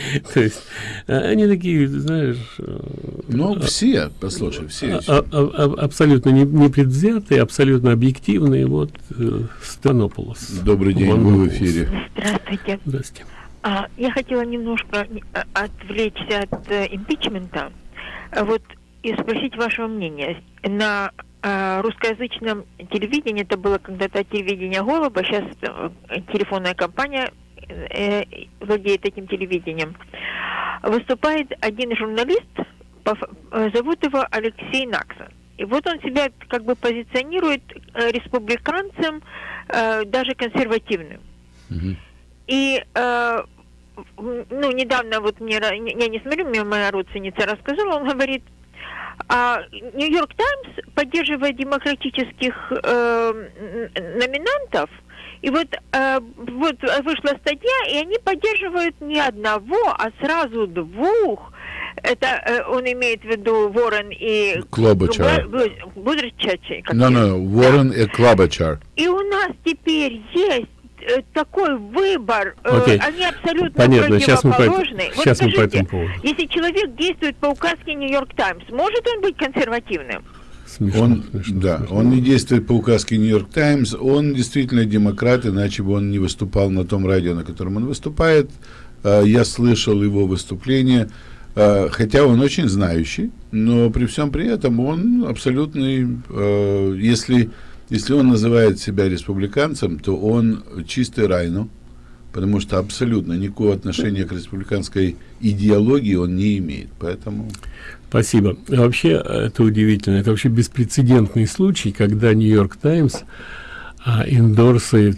То есть они такие, знаешь... Э, ну, а, все, послушай, все. А, а, абсолютно непредвзятые, абсолютно объективные. Вот э, Станополос. Добрый день, вы в эфире. Здравствуйте. Здравствуйте. А, я хотела немножко отвлечься от э, импичмента. Вот и спросить вашего мнения. На э, русскоязычном телевидении, это было когда-то телевидение Голуба, сейчас э, телефонная компания э, владеет этим телевидением, выступает один журналист, э, зовут его Алексей Наксон. И вот он себя как бы позиционирует э, республиканцем, э, даже консервативным. И э, ну, недавно вот мне, я не смотрю, мне моя родственница рассказала, он говорит, а Нью-Йорк Таймс поддерживает демократических э, номинантов, и вот, э, вот вышла статья, и они поддерживают не одного, а сразу двух. Это э, он имеет в виду Ворон и Клобачар. Будричачи. No, no, Ворон и Клобачар. И у нас теперь есть э, такой выбор, okay. они абсолютно Понятно. Сейчас мы, по, вот сейчас скажите, мы по этому поводу. Если человек действует по указке Нью-Йорк Таймс, может он быть консервативным? Смешно, он, смешно, да, смешно. он не действует по указке Нью-Йорк Таймс, он действительно демократ, иначе бы он не выступал на том радио, на котором он выступает. А, я слышал его выступление, а, хотя он очень знающий, но при всем при этом он абсолютный, а, если, если он называет себя республиканцем, то он чистый райну, потому что абсолютно никакого отношения к республиканской идеологии он не имеет. Поэтому... Спасибо. Вообще, это удивительно. Это вообще беспрецедентный случай, когда Нью-Йорк Таймс а, индорсает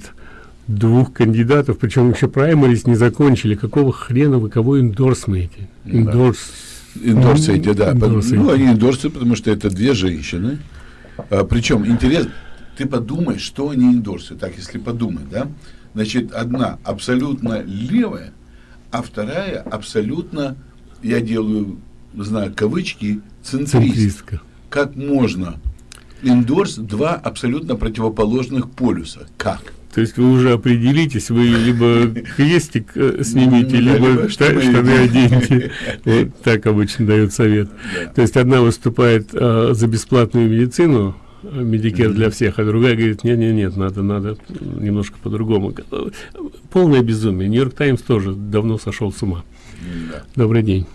двух кандидатов, причем еще праймерис не закончили. Какого хрена вы кого индорсмаете? Индорс... Индорсаете, да. Индорсаете. Ну, они индорсуют, потому что это две женщины. А, причем, интересно, ты подумай, что они индорсуют. Так, если подумать, да? Значит, одна абсолютно левая, а вторая абсолютно, я делаю знаю кавычки, центрист. Центристка. Как можно? Индорс два абсолютно противоположных полюса. Как? То есть вы уже определитесь, вы либо крестик э, снимите, либо штаны оденьте. Вот так обычно дают совет. То есть одна выступает э, за бесплатную медицину, медикер для всех, а другая говорит, нет, нет, нет, надо, надо немножко по-другому. Полное безумие. Нью-Йорк Таймс тоже давно сошел с ума. Добрый день.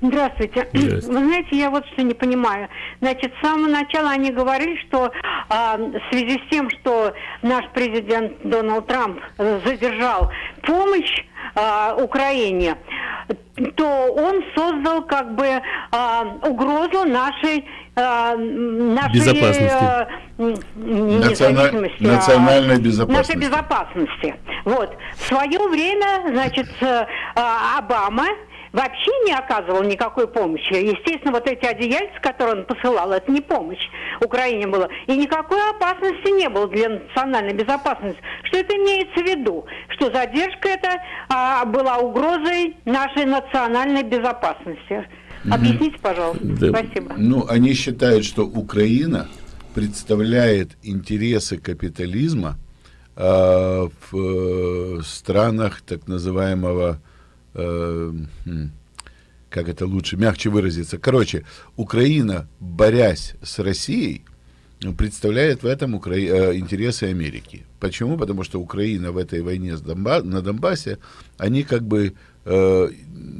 Здравствуйте. Здравствуйте. Вы знаете, я вот что не понимаю. Значит, с самого начала они говорили, что а, в связи с тем, что наш президент Дональд Трамп задержал помощь а, Украине, то он создал как бы а, угрозу нашей а, нашей безопасности. Национа... национальной безопасности. Нашей безопасности. Вот. В свое время, значит, а, Обама вообще не оказывал никакой помощи. Естественно, вот эти одеяльца, которые он посылал, это не помощь Украине было. И никакой опасности не было для национальной безопасности. Что это имеется в виду? Что задержка это а, была угрозой нашей национальной безопасности. Объясните, пожалуйста. Да. Спасибо. Ну, они считают, что Украина представляет интересы капитализма э, в э, странах так называемого э, как это лучше, мягче выразиться. Короче, Украина, борясь с Россией, представляет в этом Укра... Э, интересы Америки. Почему? Потому что Украина в этой войне с Донба... на Донбассе, они как бы э,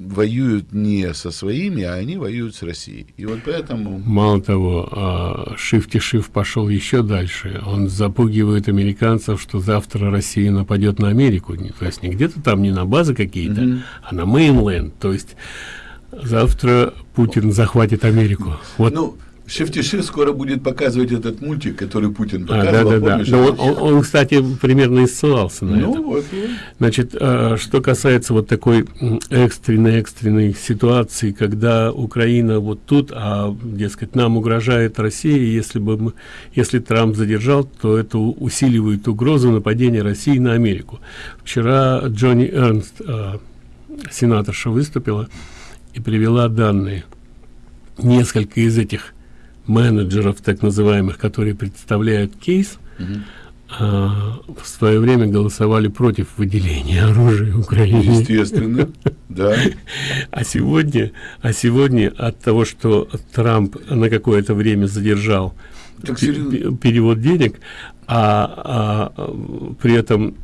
воюют не со своими, а они воюют с Россией. И вот поэтому... Мало того, Шифти Шиф пошел еще дальше. Он запугивает американцев, что завтра Россия нападет на Америку. То есть не где-то там, не на базы какие-то, mm -hmm. а на мейнленд. То есть завтра Путин захватит Америку. Вот. Ну, Шефтиши скоро будет показывать этот мультик, который Путин показывал. А, да, да, да. Но он, он, он, кстати, примерно и ссылался на ну, это. Вот, вот. Значит, а, что касается вот такой экстренной-экстренной ситуации, когда Украина вот тут, а, дескать, нам угрожает Россия, если бы мы, если Трамп задержал, то это усиливает угрозу нападения России на Америку. Вчера Джонни Эрнст, а, сенаторша, выступила и привела данные. Несколько из этих менеджеров, так называемых, которые представляют кейс, угу. а, в свое время голосовали против выделения оружия Украине. Естественно, да. А сегодня, а сегодня от того, что Трамп на какое-то время задержал перевод денег, а, а при этом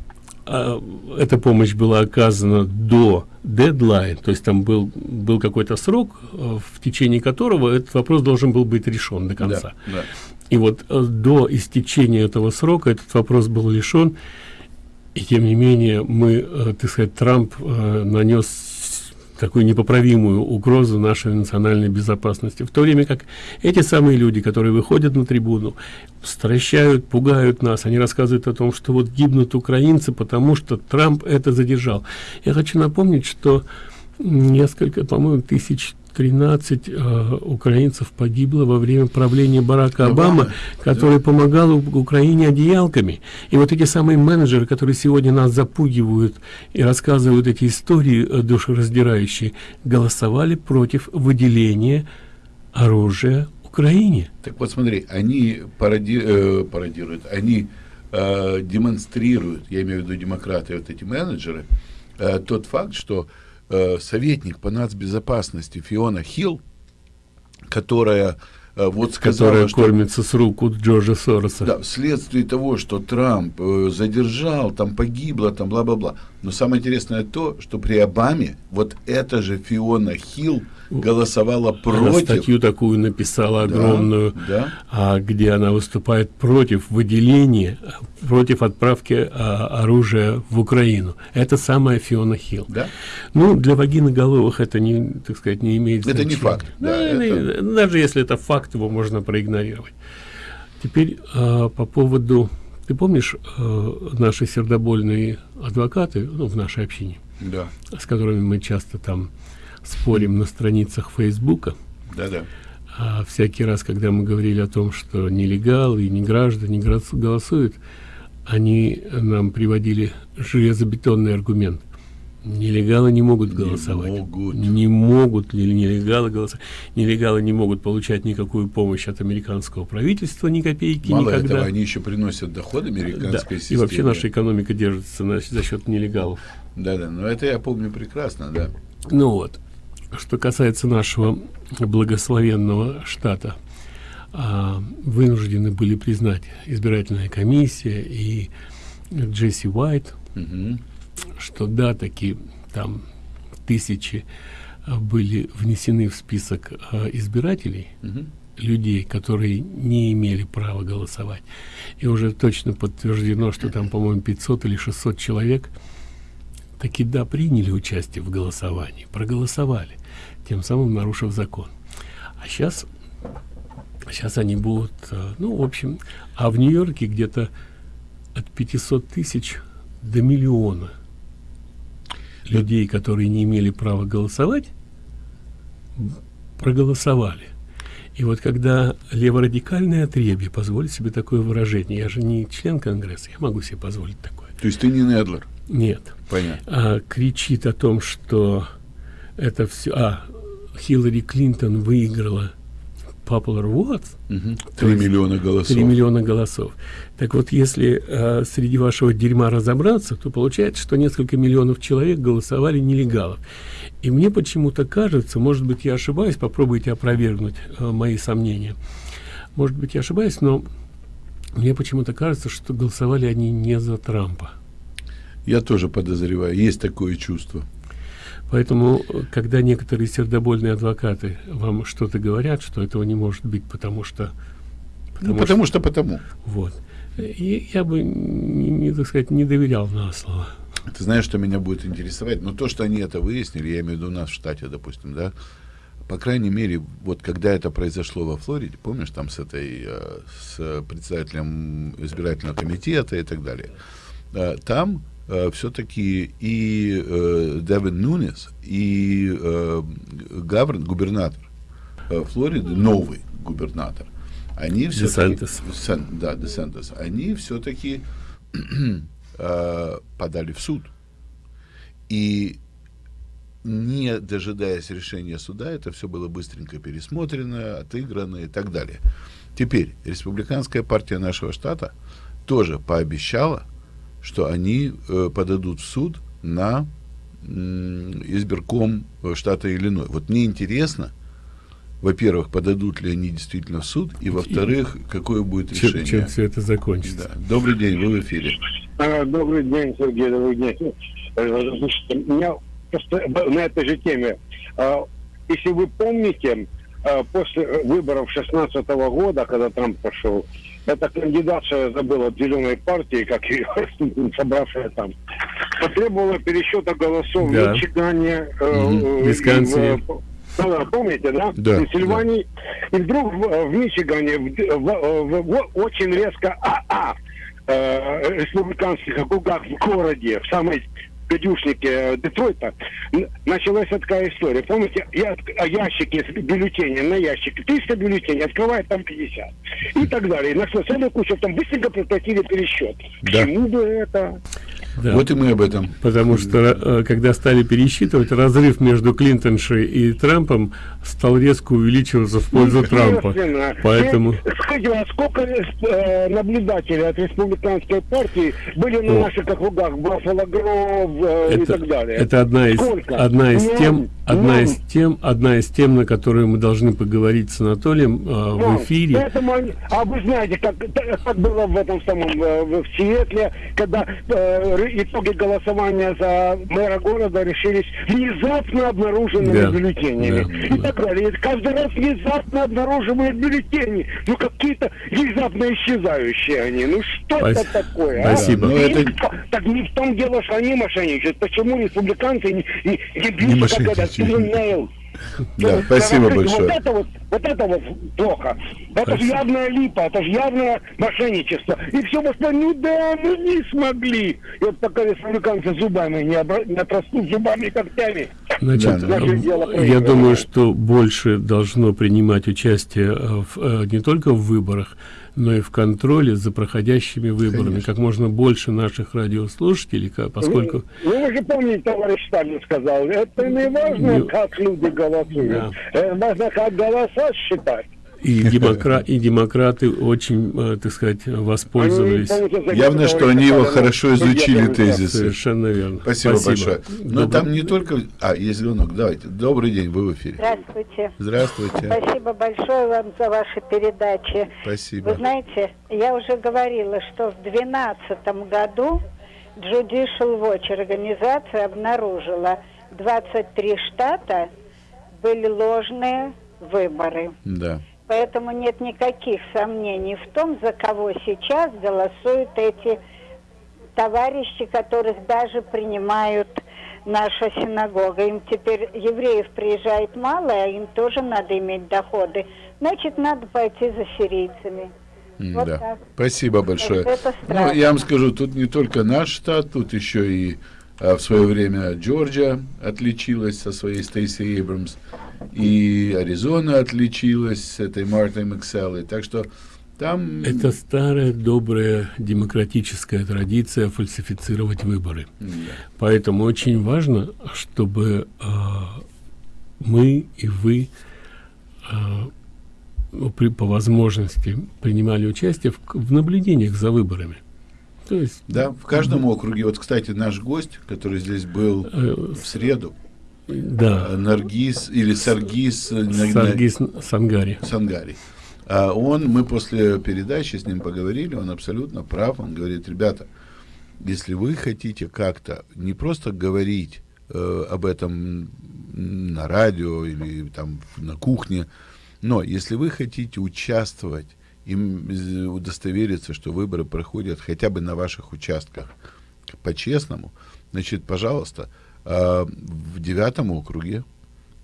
а, эта помощь была оказана до дедлайн, то есть там был, был какой-то срок, э, в течение которого этот вопрос должен был быть решен до конца. Да, да. И вот э, до истечения этого срока этот вопрос был решен, и тем не менее мы, э, так сказать, Трамп нанес такую непоправимую угрозу нашей национальной безопасности. В то время как эти самые люди, которые выходят на трибуну, стращают, пугают нас, они рассказывают о том, что вот гибнут украинцы, потому что Трамп это задержал. Я хочу напомнить, что несколько, по-моему, тысяч 13 э, украинцев погибло во время правления Барака Обамы, который да. помогал Украине одеялками. И вот эти самые менеджеры, которые сегодня нас запугивают и рассказывают эти истории э, душераздирающие, голосовали против выделения оружия Украине. Так вот смотри, они пароди, э, пародируют, они э, демонстрируют, я имею в виду демократы, вот эти менеджеры, э, тот факт, что э, советник по нацбезопасности Фиона Хилл, которая э, вот сказала, которая что, кормится с рук у Джорджа Сороса. Да, вследствие того, что Трамп э, задержал, там погибло, там бла-бла-бла. Но самое интересное то, что при Обаме вот эта же Фиона Хилл голосовала против. Она статью такую написала огромную, да, да. Где она выступает против выделения, против отправки а, оружия в Украину. Это самая Фиона Хилл. Да? Ну, для вагиноголовых это не, так сказать, не имеет Это не факт. Да, да, это... Даже если это факт, его можно проигнорировать. Теперь а, по поводу... Ты помнишь а, наши сердобольные адвокаты ну, в нашей общине? Да. С которыми мы часто там спорим на страницах Фейсбука. Да-да. А всякий раз, когда мы говорили о том, что нелегалы и не граждане голосуют, они нам приводили железобетонный аргумент. Нелегалы не могут голосовать. Не могут. Не могут ли нелегалы голосовать? Нелегалы не могут получать никакую помощь от американского правительства, ни копейки Мало никогда. этого, они еще приносят доход американской да. системе. И вообще наша экономика держится на, за счет нелегалов. Да-да, но это я помню прекрасно, да. Ну вот. Что касается нашего благословенного штата, а, вынуждены были признать избирательная комиссия и Джесси Уайт, угу. что да, таки там тысячи а, были внесены в список а, избирателей, угу. людей, которые не имели права голосовать. И уже точно подтверждено, что там, по-моему, 500 или 600 человек таки да, приняли участие в голосовании, проголосовали, тем самым нарушив закон. А сейчас, сейчас они будут, э, ну, в общем, а в Нью-Йорке где-то от 500 тысяч до миллиона людей, которые не имели права голосовать, проголосовали. И вот когда леворадикальное отребье позволит себе такое выражение, я же не член Конгресса, я могу себе позволить такое. То есть ты не Недлер? Нет. Понятно. А, кричит о том, что это все... А, Хиллари Клинтон выиграла Popular. Три миллиона голосов. Три миллиона голосов. Так вот, если э, среди вашего дерьма разобраться, то получается, что несколько миллионов человек голосовали нелегалов. И мне почему-то кажется, может быть, я ошибаюсь, попробуйте опровергнуть э, мои сомнения. Может быть, я ошибаюсь, но мне почему-то кажется, что голосовали они не за Трампа. Я тоже подозреваю, есть такое чувство. Поэтому, когда некоторые сердобольные адвокаты вам что-то говорят, что этого не может быть, потому что... Потому, ну, потому что, что потому. Вот. И я бы, не, не, так сказать, не доверял на слово. Ты знаешь, что меня будет интересовать? Но то, что они это выяснили, я имею в виду у нас в штате, допустим, да, по крайней мере, вот когда это произошло во Флориде, помнишь, там с этой, э, с председателем избирательного комитета и так далее, э, там все-таки и э, Дэвид Нунес, и э, гавр, губернатор э, Флориды, новый губернатор, они все-таки... Да, Десантес. Они все-таки э, подали в суд. И не дожидаясь решения суда, это все было быстренько пересмотрено, отыграно и так далее. Теперь республиканская партия нашего штата тоже пообещала, что они э, подадут в суд на э, избирком штата Иллиной. Вот мне интересно, во-первых, подадут ли они действительно в суд, и во-вторых, какое будет решение. Чем, чем все это закончится. Да. Добрый день, вы в эфире. А, добрый день, Сергей, добрый день. Слушайте, у меня просто на этой же теме. А, если вы помните, а, после выборов 16 года, когда Трамп пошел, эта кандидатша забыла от зеленой партии, как ее собравшая там, потребовала пересчета голосов да. в Мичигане, угу. Висконсине. Ну, помните, да? Да. Пенсильвании. Да. И вдруг в, в Мичигане в, в, в, в, очень резко АА э, республиканских округах в городе, в самой гадюшнике Детройта, началась такая история. Помните, я, ящики с бюллетеней на ящик, 300 бюллетеней, открывает там 50. И так далее. И нашла целую кучу, там быстренько прекратили пересчет. Да. К чему бы это? Да. Вот и мы об этом. Потому что, э, когда стали пересчитывать, разрыв между Клинтоншей и Трампом стал резко увеличиваться в пользу Трампа. Поэтому... Скажите, а сколько э, наблюдателей от республиканской партии были на О. наших округах, Баффало Гров э, это, и так далее? Это одна из, одна из тем, одна из тем, одна из тем, на которую мы должны поговорить с Анатолием э, в эфире. Поэтому, а вы знаете, как, как было в этом самом э, в Сиэтле, когда э, итоги голосования за мэра города решились внезапно обнаруженными да. бюлленями да, и да. так далее. Каждый раз внезапно обнаруживают бюллетени. Ну, какие-то внезапно исчезающие они. Ну, что Спас... это такое? А? Спасибо. А? это... Так не в том дело, что они мошенничают. Почему республиканцы не, не, не бьются, как говорят, да, спасибо большое. Вот это вот, вот это вот плохо. Это же явная липа, это же явное мошенничество. И все просто, ну да, мы не смогли. И вот пока республиканцы зубами не, обра... не отрастут зубами и когтями. Значит, да, я думаю, что больше должно принимать участие в, э, не только в выборах, но и в контроле за проходящими выборами. Конечно. Как можно больше наших радиослушателей, поскольку... Ну, вы же помните, товарищ Сталин сказал, это не важно, ну, как люди голосуют, да. Э, важно, как голоса считать. И, демокра и демократы очень, э, так сказать, воспользовались. Явно, что они его хорошо изучили, тезисы. Совершенно верно. Спасибо, Спасибо. большое. Но Добрый... там не только... А, есть звонок. Давайте. Добрый день, вы в эфире. Здравствуйте. Здравствуйте. Спасибо большое вам за ваши передачи. Спасибо. Вы знаете, я уже говорила, что в 2012 году Judicial Watch организация обнаружила 23 штата были ложные выборы. Да. Поэтому нет никаких сомнений в том, за кого сейчас голосуют эти товарищи, которых даже принимают наша синагога. Им теперь евреев приезжает мало, а им тоже надо иметь доходы. Значит, надо пойти за сирийцами. Вот да. Так. Спасибо большое. Это ну, я вам скажу, тут не только наш штат, тут еще и а, в свое время Джорджия отличилась со своей Стейси Эйбрамс, и Аризона отличилась с этой Мартой Макселлой. Так что там... Это старая, добрая демократическая традиция фальсифицировать выборы. Да. Поэтому очень важно, чтобы э, мы и вы э, при, по возможности принимали участие в, в наблюдениях за выборами. То есть, да, в каждом округе. Вот, кстати, наш гость, который здесь был э, в среду, да. Э, Наргиз или Саргиз, э, Саргиз Сангари. Сангари. А он, мы после передачи с ним поговорили, он абсолютно прав, он говорит, ребята, если вы хотите как-то не просто говорить э, об этом на радио или там на кухне, но если вы хотите участвовать и удостовериться, что выборы проходят хотя бы на ваших участках по-честному, значит, пожалуйста, э, в девятом округе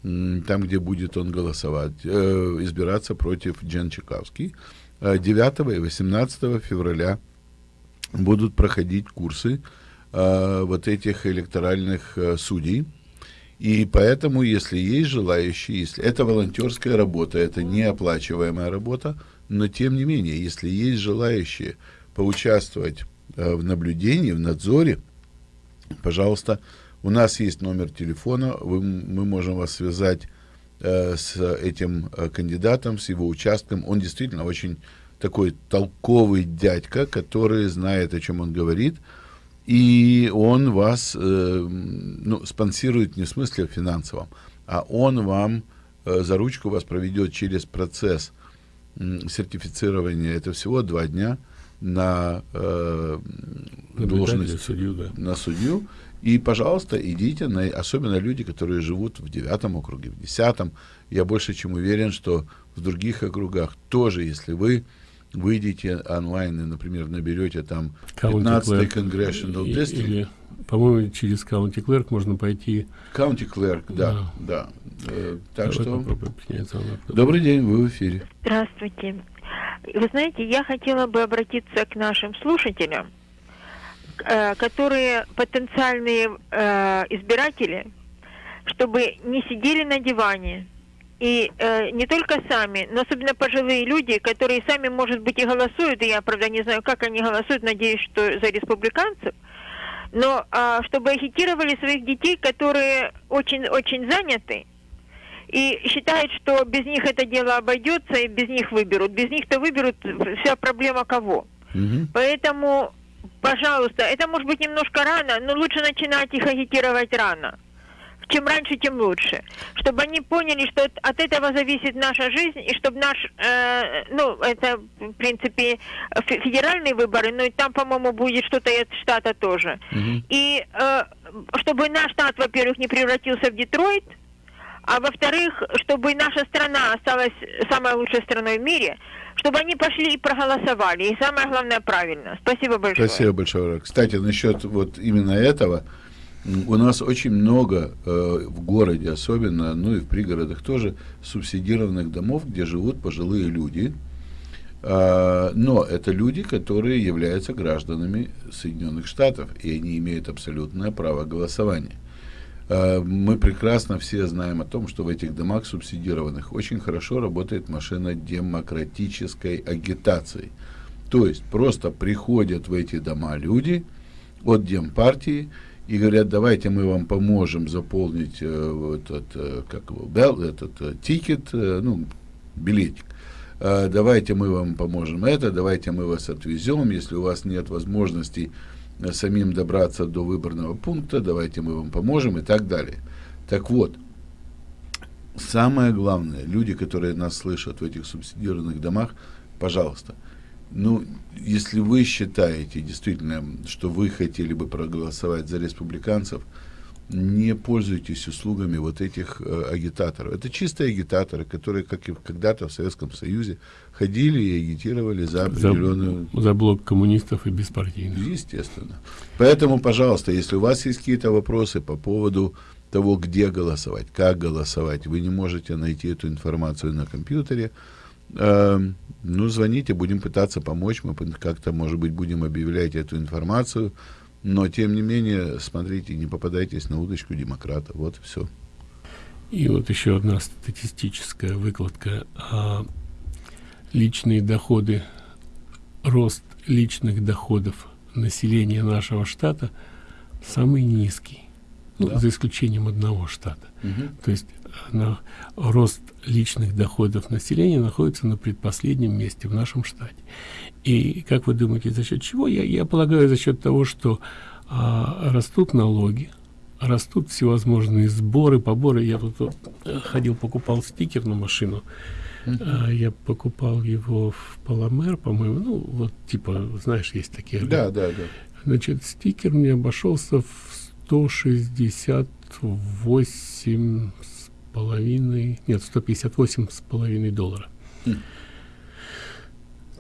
там, где будет он голосовать, э, избираться против Джен Чекавский. 9 э, и 18 февраля будут проходить курсы э, вот этих электоральных э, судей. И поэтому, если есть желающие, если это волонтерская работа, это неоплачиваемая работа, но тем не менее, если есть желающие поучаствовать э, в наблюдении, в надзоре, пожалуйста, у нас есть номер телефона, вы, мы можем вас связать э, с этим э, кандидатом, с его участком. Он действительно очень такой толковый дядька, который знает, о чем он говорит. И он вас э, ну, спонсирует не в смысле финансовом, а он вам э, за ручку вас проведет через процесс э, сертифицирования. Это всего два дня на э, должность судью, да. на судью. И, пожалуйста, идите, на, особенно люди, которые живут в девятом округе, в десятом. Я больше чем уверен, что в других округах тоже, если вы выйдете онлайн и, например, наберете там 15-й Congressional District. Или, по-моему, через County Clerk можно пойти. County Clerk, да, да. да. Э, так что... Добрый день, вы в эфире. Здравствуйте. Вы знаете, я хотела бы обратиться к нашим слушателям которые потенциальные э, избиратели, чтобы не сидели на диване. И э, не только сами, но особенно пожилые люди, которые сами, может быть, и голосуют, и я, правда, не знаю, как они голосуют, надеюсь, что за республиканцев, но э, чтобы агитировали своих детей, которые очень-очень заняты, и считают, что без них это дело обойдется, и без них выберут. Без них-то выберут вся проблема кого. Угу. Поэтому Пожалуйста, это может быть немножко рано, но лучше начинать их агитировать рано. Чем раньше, тем лучше. Чтобы они поняли, что от этого зависит наша жизнь, и чтобы наш, э, ну, это, в принципе, федеральные выборы, но и там, по-моему, будет что-то от штата тоже. Mm-hmm. И э, чтобы наш штат, во-первых, не превратился в Детройт, а во-вторых, чтобы наша страна осталась самой лучшей страной в мире, чтобы они пошли и проголосовали. И самое главное, правильно. Спасибо большое. Спасибо большое. Кстати, насчет вот именно этого, у нас очень много э, в городе особенно, ну и в пригородах тоже, субсидированных домов, где живут пожилые люди. Э, но это люди, которые являются гражданами Соединенных Штатов, и они имеют абсолютное право голосования. Э, мы прекрасно все знаем о том, что в этих домах субсидированных очень хорошо работает машина демократической агитации. То есть просто приходят в эти дома люди от демпартии и говорят, давайте мы вам поможем заполнить э, этот, э, как его, бел, этот тикет, ну, билетик. Давайте мы вам поможем это, давайте мы вас отвезем, если у вас нет возможности самим добраться до выборного пункта, давайте мы вам поможем и так далее. Так вот, самое главное, люди, которые нас слышат в этих субсидированных домах, пожалуйста, ну, если вы считаете действительно, что вы хотели бы проголосовать за республиканцев, не пользуйтесь услугами вот этих э, агитаторов. Это чистые агитаторы, которые, как и когда-то в Советском Союзе, ходили и агитировали за определенную... За, за блок коммунистов и беспартийных. Естественно. Поэтому, пожалуйста, если у вас есть какие-то вопросы по поводу того, где голосовать, как голосовать, вы не можете найти эту информацию на компьютере, э, ну, звоните, будем пытаться помочь, мы как-то, может быть, будем объявлять эту информацию, но, тем не менее, смотрите, не попадайтесь на удочку демократа. Вот и все. И вот еще одна статистическая выкладка. А, личные доходы, рост личных доходов населения нашего штата самый низкий. Ну, да. за исключением одного штата. Угу. То есть на рост личных доходов населения находится на предпоследнем месте в нашем штате. И как вы думаете, за счет чего? Я, я полагаю, за счет того, что а, растут налоги, растут всевозможные сборы, поборы. Я тут вот, э, ходил, покупал стикер на машину. Uh-huh. я покупал его в Паламер, по-моему, ну, вот, типа, знаешь, есть такие. Да, да, да. Значит, стикер мне обошелся в 168 с половиной, нет, 158 с половиной доллара. Mm.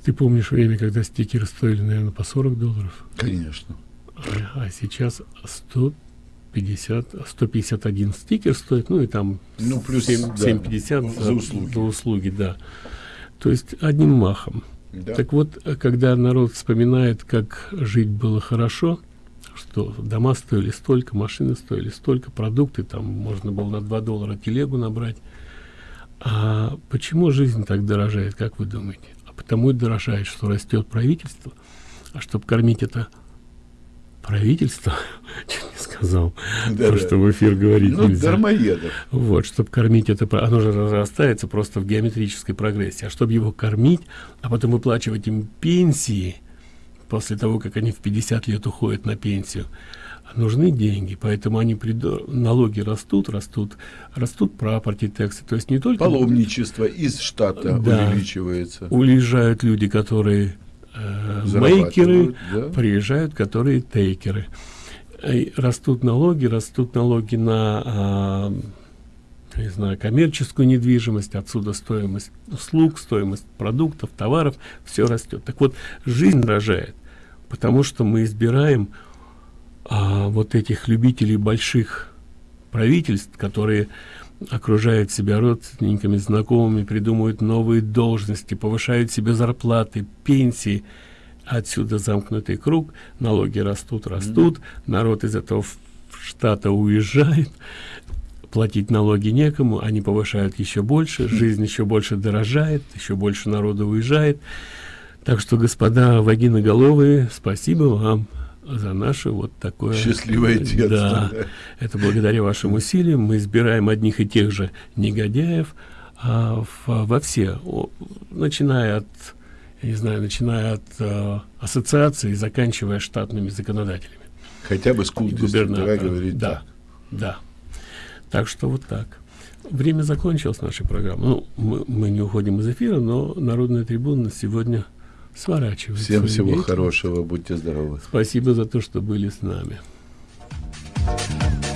Ты помнишь время, когда стикеры стоили, наверное, по 40 долларов? Конечно. А, а сейчас 150, 151 стикер стоит, ну и там ну, плюс 7, да, 750 за, услуги. За услуги, да. То есть одним махом. Да. Так вот, когда народ вспоминает, как жить было хорошо, что дома стоили столько, машины стоили столько, продукты там можно было на 2 доллара телегу набрать. А почему жизнь так дорожает, как вы думаете? Потому и дорожает, что растет правительство. А чтобы кормить это правительство, чуть не сказал, да, то, что в эфир говорить ну, нельзя. дармоедов. Вот, чтобы кормить это, оно же разрастается просто в геометрической прогрессии. А чтобы его кормить, а потом выплачивать им пенсии, после того, как они в 50 лет уходят на пенсию, нужны деньги, поэтому они приду... налоги растут, растут, растут пропорти тексты, то есть не только паломничество из штата да, увеличивается, уезжают люди, которые э, мейкеры, да? приезжают, которые тейкеры, и растут налоги, растут налоги на э, не знаю, коммерческую недвижимость, отсюда стоимость услуг, стоимость продуктов, товаров, все растет. Так вот, жизнь рожает, потому что мы избираем а, вот этих любителей больших правительств, которые окружают себя родственниками, знакомыми, придумывают новые должности, повышают себе зарплаты, пенсии. Отсюда замкнутый круг, налоги растут, растут, mm -hmm. народ из этого штата уезжает, платить налоги некому, они повышают еще больше, жизнь еще больше дорожает, еще больше народа уезжает. Так что, господа вагиноголовые, спасибо вам за наше вот такое счастливое детство. Да, да. Это благодаря вашим усилиям мы избираем одних и тех же негодяев а, в, во все, о, начиная от, я не знаю, начиная от а, ассоциации, заканчивая штатными законодателями. Хотя бы с губернатора говорить. Да, да. Так что вот так. Время закончилось нашей программы. Ну, мы, мы не уходим из эфира, но Народная трибуна сегодня сворачивается. Всем всего хорошего, будьте здоровы. Спасибо за то, что были с нами. Thank you.